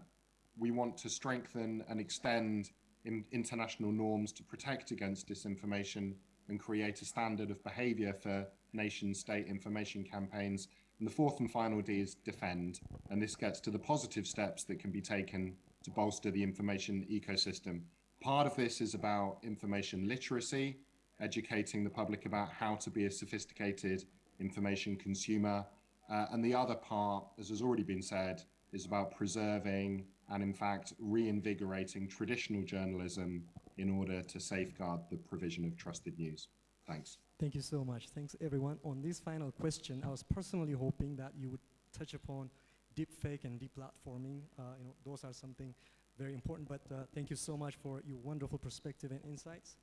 We want to strengthen and extend in international norms to protect against disinformation and create a standard of behavior for nation state information campaigns. And the fourth and final D is defend. And this gets to the positive steps that can be taken to bolster the information ecosystem. Part of this is about information literacy, educating the public about how to be a sophisticated information consumer. Uh, and the other part, as has already been said, is about preserving and in fact reinvigorating traditional journalism in order to safeguard the provision of trusted news. Thanks. Thank you so much. Thanks everyone. On this final question, I was personally hoping that you would touch upon deep fake and deplatforming. Uh, you know, those are something very important, but uh, thank you so much for your wonderful perspective and insights.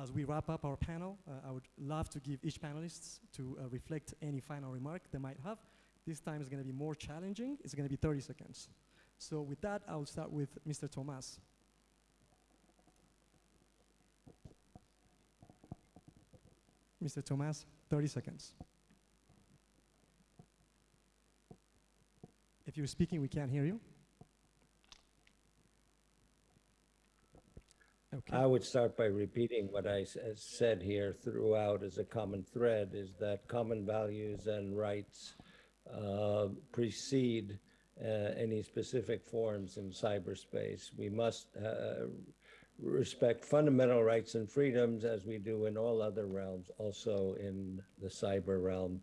As we wrap up our panel, uh, I would love to give each panelist to uh, reflect any final remark they might have. This time is going to be more challenging. It's going to be 30 seconds. So with that, I'll start with Mr. Toomas. Mr. Toomas, 30 seconds. If you're speaking, we can't hear you. Okay. I would start by repeating what I said here throughout as a common thread is that common values and rights uh, precede uh, any specific forms in cyberspace. We must uh, respect fundamental rights and freedoms as we do in all other realms, also in the cyber realm.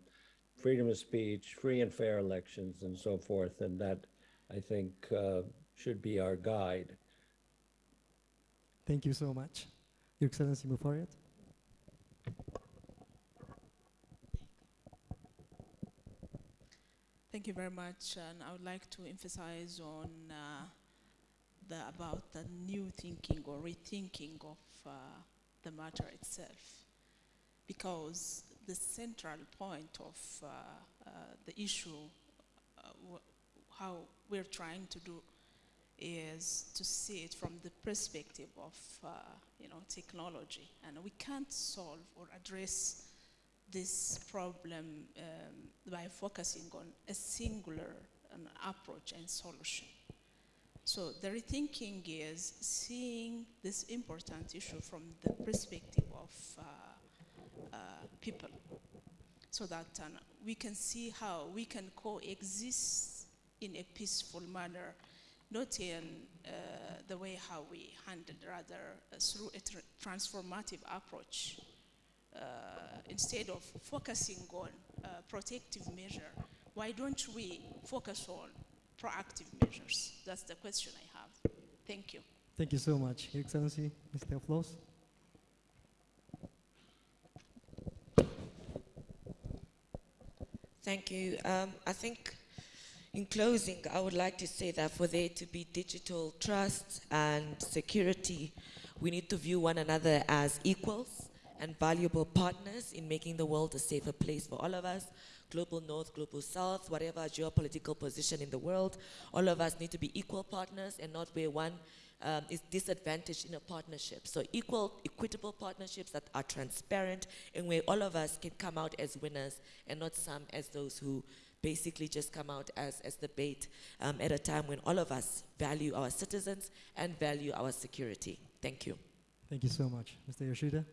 Freedom of speech, free and fair elections, and so forth. And that, I think, uh, should be our guide. Thank you so much. Your Excellency Muferiat. Thank you very much, and I would like to emphasize on uh, the about the new thinking or rethinking of uh, the matter itself, because the central point of uh, uh, the issue, uh, how we're trying to do, is to see it from the perspective of uh, you know technology, and we can't solve or address this problem um, by focusing on a singular um, approach and solution. So the rethinking is seeing this important issue from the perspective of uh, uh, people, so that uh, we can see how we can coexist in a peaceful manner, not in uh, the way how we handled, rather uh, through a tr- transformative approach. Uh, instead of focusing on uh, protective measure, why don't we focus on proactive measures? That's the question I have. Thank you. Thank you so much, Your Excellency, Mr. Theofelus. Thank you. Um, I think in closing, I would like to say that for there to be digital trust and security, we need to view one another as equals and valuable partners in making the world a safer place for all of us. Global North, Global South, whatever geopolitical position in the world, all of us need to be equal partners and not where one um, is disadvantaged in a partnership. So equal, equitable partnerships that are transparent and where all of us can come out as winners and not some as those who basically just come out as, as the bait um, at a time when all of us value our citizens and value our security. Thank you. Thank you so much. Mr. Yoshida?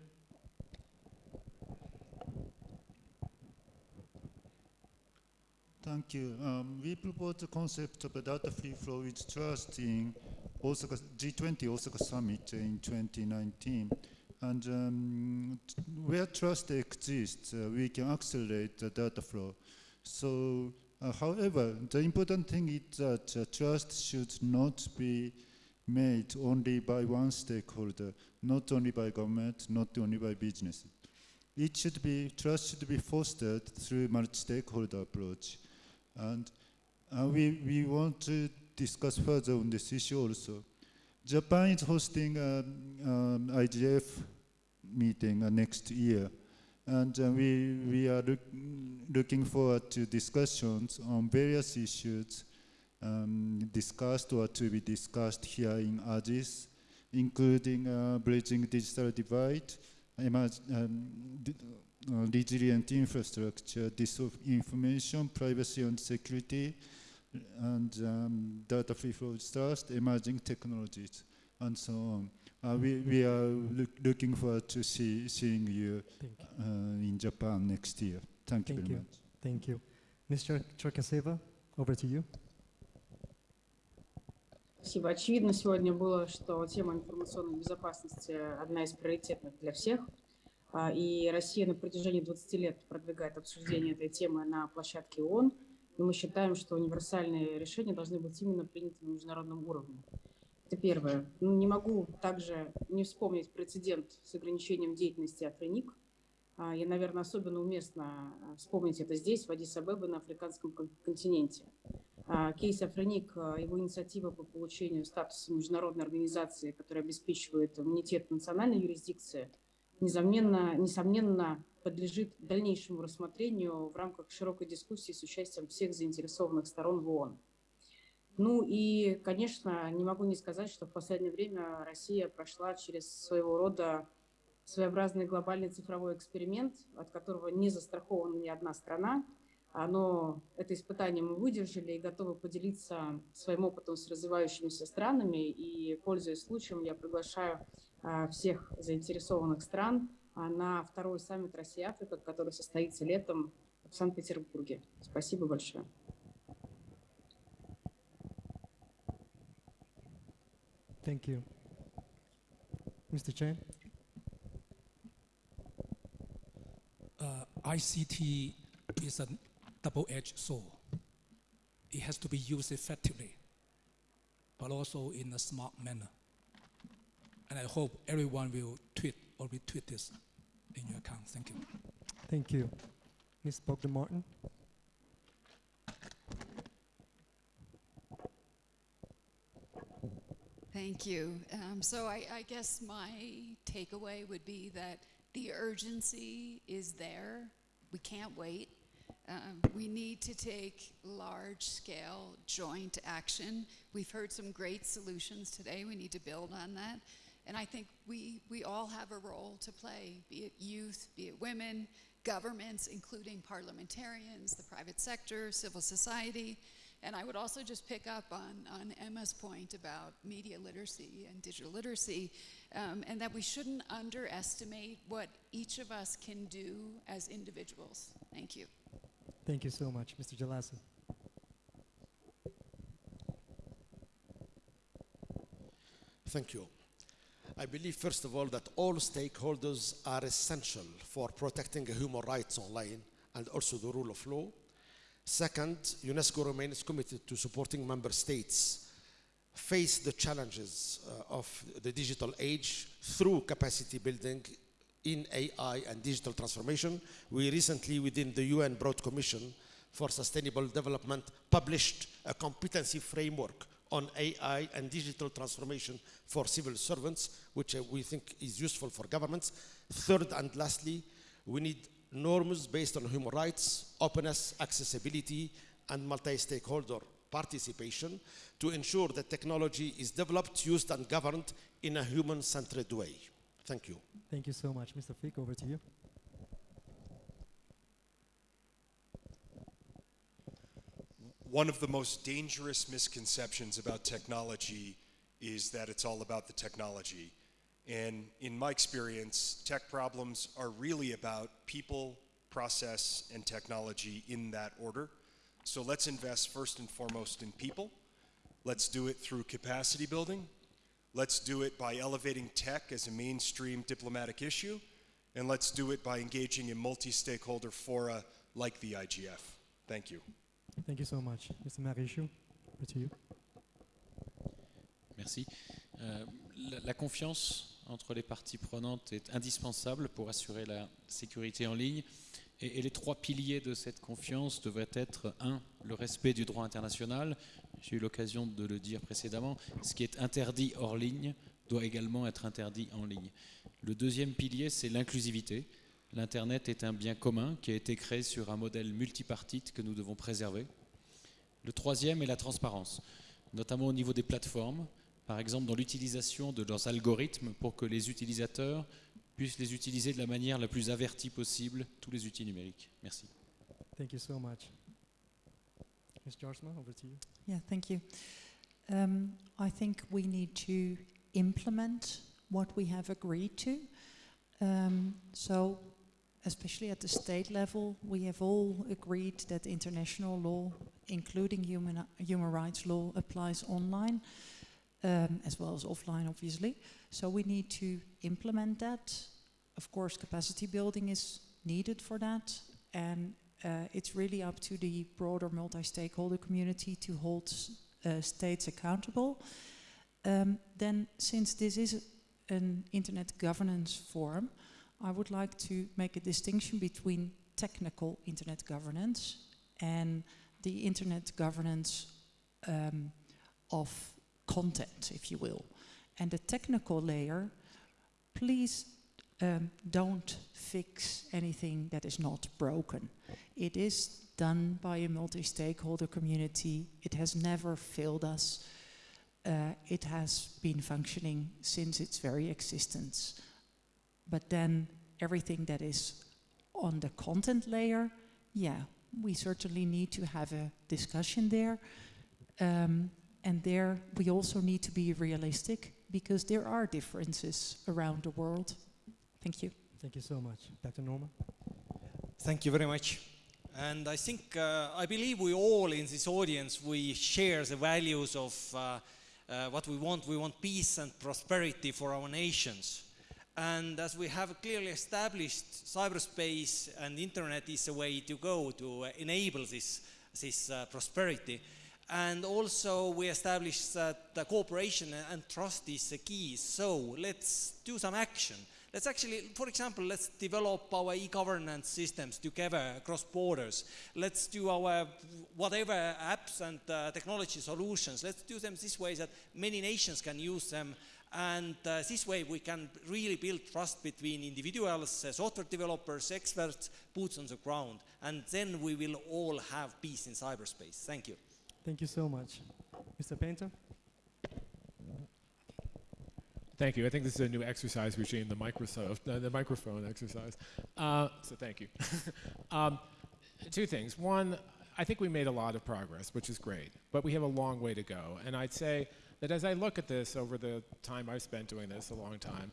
Thank you. Um, we propose the concept of a data free flow with trust in Osaka G20 Osaka Summit in 2019. And um, where trust exists, uh, we can accelerate the data flow. So, uh, however, the important thing is that uh, trust should not be made only by one stakeholder, not only by government, not only by business. It should be, trust should be fostered through multi-stakeholder approach. And uh, we, we want to discuss further on this issue also. Japan is hosting um, um, IGF meeting uh, next year. And uh, we, we are look, looking forward to discussions on various issues um, discussed or to be discussed here in Addis, including uh, bridging digital divide, um, uh, resilient infrastructure, disinformation, privacy and security, and um, data free flow trust, emerging technologies, and so on. Uh, we, we are look, looking forward to see, seeing you uh, in Japan next year. Thank you Thank very you. much. Thank you. Mr. Cherkaseva, over to you. Спасибо. Очевидно сегодня было, что тема информационной безопасности одна из приоритетных для всех. А, И Россия на протяжении 20 лет продвигает обсуждение этой темы на площадке ООН. И мы считаем, что универсальные решения должны быть именно приняты на международном уровне. Это первое. Ну, Не могу также не вспомнить прецедент с ограничением деятельности Африник. А, И, наверное, особенно уместно а, вспомнить это здесь, в Адис-Абебе, на африканском кон- континенте. А, Кейс Африник, его инициатива по получению статуса международной организации, которая обеспечивает иммунитет национальной юрисдикции, несомненно, несомненно подлежит дальнейшему рассмотрению в рамках широкой дискуссии с участием всех заинтересованных сторон в ООН. Ну и, конечно, не могу не сказать, что в последнее время Россия прошла через своего рода своеобразный глобальный цифровой эксперимент, от которого не застрахована ни одна страна. А, Но это испытание мы выдержали и готовы поделиться своим опытом с развивающимися странами. И, пользуясь случаем, я приглашаю а, всех заинтересованных стран а, на второй саммит Россия-Африка, который состоится летом в Санкт-Петербурге. Спасибо большое. Thank you. Mr. Chen? uh, ICT is a double-edged sword. It has to be used effectively, but also in a smart manner. And I hope everyone will tweet or retweet this in your account. Thank you. Thank you. Ms. Bogdan Martin? Thank you. Um, so I, I guess my takeaway would be that the urgency is there. We can't wait. Um, we need to take large scale joint action. We've heard some great solutions today. We need to build on that. And I think we, we all have a role to play, be it youth, be it women, governments, including parliamentarians, the private sector, civil society. And I would also just pick up on, on Emma's point about media literacy and digital literacy, um, and that we shouldn't underestimate what each of us can do as individuals. Thank you. Thank you so much. Mr. Jelassi? Thank you. I believe, first of all, that all stakeholders are essential for protecting human rights online and also the rule of law. Second, UNESCO remains committed to supporting member states face the challenges uh, of the digital age through capacity building in AI and digital transformation. We recently, within the UN Broadband Commission for Sustainable Development, published a competency framework on AI and digital transformation for civil servants, which uh, we think is useful for governments. Third and lastly, we need norms based on human rights, openness, accessibility, and multi-stakeholder participation to ensure that technology is developed, used, and governed in a human-centered way. Thank you. Thank you so much. Mr. Fick, over to you. One of the most dangerous misconceptions about technology is that it's all about the technology. And in my experience, tech problems are really about people, process, and technology in that order. So let's invest first and foremost in people. Let's do it through capacity building. Let's do it by elevating tech as a mainstream diplomatic issue. And let's do it by engaging in multi-stakeholder fora like the IGF. Thank you. Thank you so much. Mr. Maréchaux, over to you. Merci. Euh, la, la confiance entre les parties prenantes est indispensable pour assurer la sécurité en ligne. Et, les trois piliers de cette confiance devraient être, un, le respect du droit international. J'ai eu l'occasion de le dire précédemment. Ce qui est interdit hors ligne doit également être interdit en ligne. Le deuxième pilier, c'est l'inclusivité. L'Internet est un bien commun qui a été créé sur un modèle multipartite que nous devons préserver. Le troisième est la transparence, notamment au niveau des plateformes, par exemple dans l'utilisation de leurs algorithmes pour que les utilisateurs puissent les utiliser de la manière la plus avertie possible, tous les outils numériques. Merci. Thank you so much. Ms. Jaarsma, over to you. Yeah, thank you. Um, I think we need to implement what we have agreed to. Um, so, especially at the state level, we have all agreed that international law, including human, human rights law, applies online, um, as well as offline, obviously. So we need to implement that. Of course, capacity building is needed for that, and uh, it's really up to the broader multi-stakeholder community to hold uh, states accountable. Um, then, since this is an internet governance forum, I would like to make a distinction between technical internet governance and the internet governance um, of content, if you will. And the technical layer, please um, don't fix anything that is not broken. It is done by a multi-stakeholder community. It has never failed us. Uh, it has been functioning since its very existence. But then everything that is on the content layer, yeah, we certainly need to have a discussion there. Um, and there we also need to be realistic because there are differences around the world. Thank you. Thank you so much. Dr. Noorma? Thank you very much. And I think, uh, I believe we all in this audience, we share the values of uh, uh, what we want. We want peace and prosperity for our nations. And as we have clearly established, cyberspace and internet is a way to go to enable this, this uh, prosperity. And also we established that the cooperation and trust is the key. So let's do some action. Let's actually, for example, let's develop our e-governance systems together across borders. Let's do our whatever apps and uh, technology solutions. Let's do them this way that many nations can use them. And uh, this way we can really build trust between individuals, uh, software developers, experts, boots on the ground. And then we will all have peace in cyberspace. Thank you. Thank you so much. Mr. Painter? Thank you. I think this is a new exercise regime, the Microsoft, uh, the microphone exercise. Uh, so thank you. um, two things. One, I think we made a lot of progress, which is great, but we have a long way to go. And I'd say that as I look at this over the time I've spent doing this, a long time,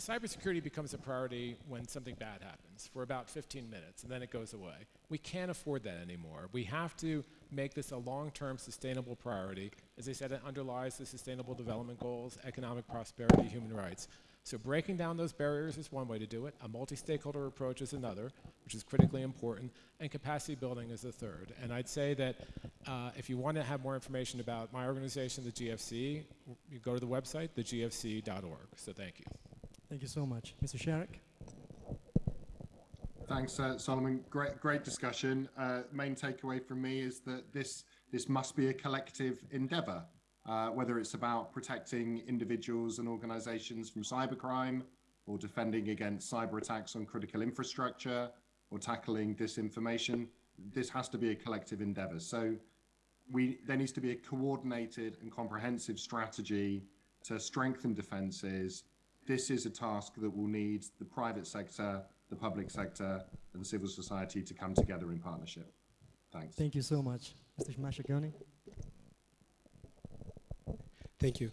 cybersecurity becomes a priority when something bad happens for about 15 minutes and then it goes away. We can't afford that anymore. We have to make this a long-term sustainable priority. As I said, it underlies the sustainable development goals, economic prosperity, human rights. So breaking down those barriers is one way to do it. A multi-stakeholder approach is another, which is critically important, and capacity building is the third. And I'd say that uh, if you want to have more information about my organization, the GFC, you go to the website, thegfc.org. So thank you. Thank you so much. Mr. Sharrock? Thanks, uh, Solomon. Great, great discussion. Uh, main takeaway from me is that this this must be a collective endeavour. Uh, whether it's about protecting individuals and organisations from cybercrime, or defending against cyber attacks on critical infrastructure, or tackling disinformation, this has to be a collective endeavour. So, we there needs to be a coordinated and comprehensive strategy to strengthen defences. This is a task that will need the private sector the public sector and civil society to come together in partnership. Thanks. Thank you so much. Mr. Mashagoni? Thank you.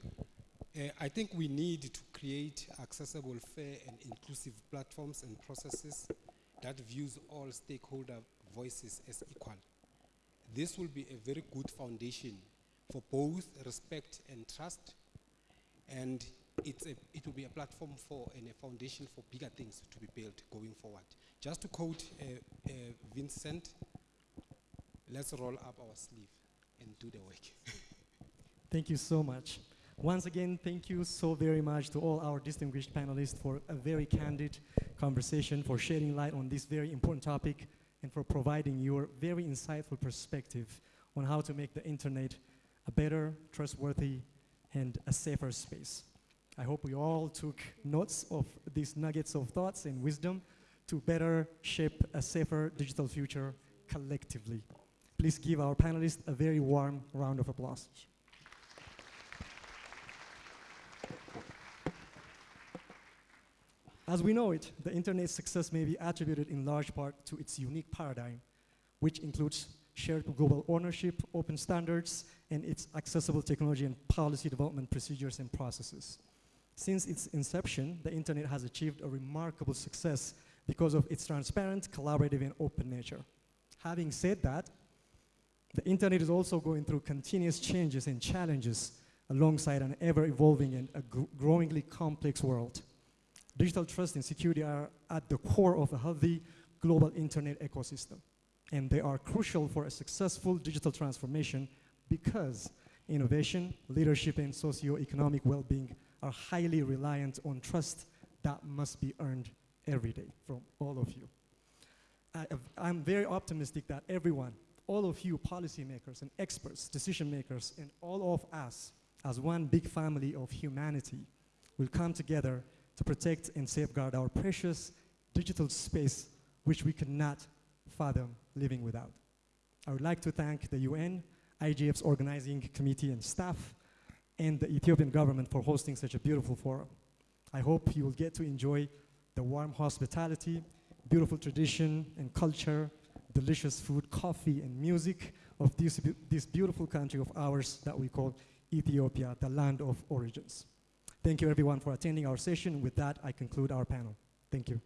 Uh, I think we need to create accessible, fair and inclusive platforms and processes that views all stakeholder voices as equal. This will be a very good foundation for both respect and trust and it's a, it will be a platform for and a foundation for bigger things to be built going forward. Just to quote uh, uh, Vincent, let's roll up our sleeve and do the work. Thank you so much. Once again, thank you so very much to all our distinguished panelists for a very candid conversation, for shedding light on this very important topic, and for providing your very insightful perspective on how to make the internet a better, trustworthy, and a safer space. I hope we all took notes of these nuggets of thoughts and wisdom to better shape a safer digital future collectively. Please give our panelists a very warm round of applause. As we know it, the internet's success may be attributed in large part to its unique paradigm, which includes shared global ownership, open standards, and its accessible technology and policy development procedures and processes. Since its inception, the internet has achieved a remarkable success because of its transparent, collaborative, and open nature. Having said that, the internet is also going through continuous changes and challenges alongside an ever-evolving and a gr growingly complex world. Digital trust and security are at the core of a healthy global internet ecosystem. And they are crucial for a successful digital transformation because innovation, leadership, and socio-economic well-being are highly reliant on trust that must be earned every day from all of you. I, am very optimistic that everyone, all of you policymakers and experts, decision makers, and all of us as one big family of humanity will come together to protect and safeguard our precious digital space which we cannot fathom living without. I would like to thank the UN, IGF's organizing committee and staff, and the Ethiopian government for hosting such a beautiful forum. I hope you will get to enjoy the warm hospitality, beautiful tradition and culture, delicious food, coffee, and music of this, this beautiful country of ours that we call Ethiopia, the land of origins. Thank you everyone for attending our session. With that, I conclude our panel. Thank you.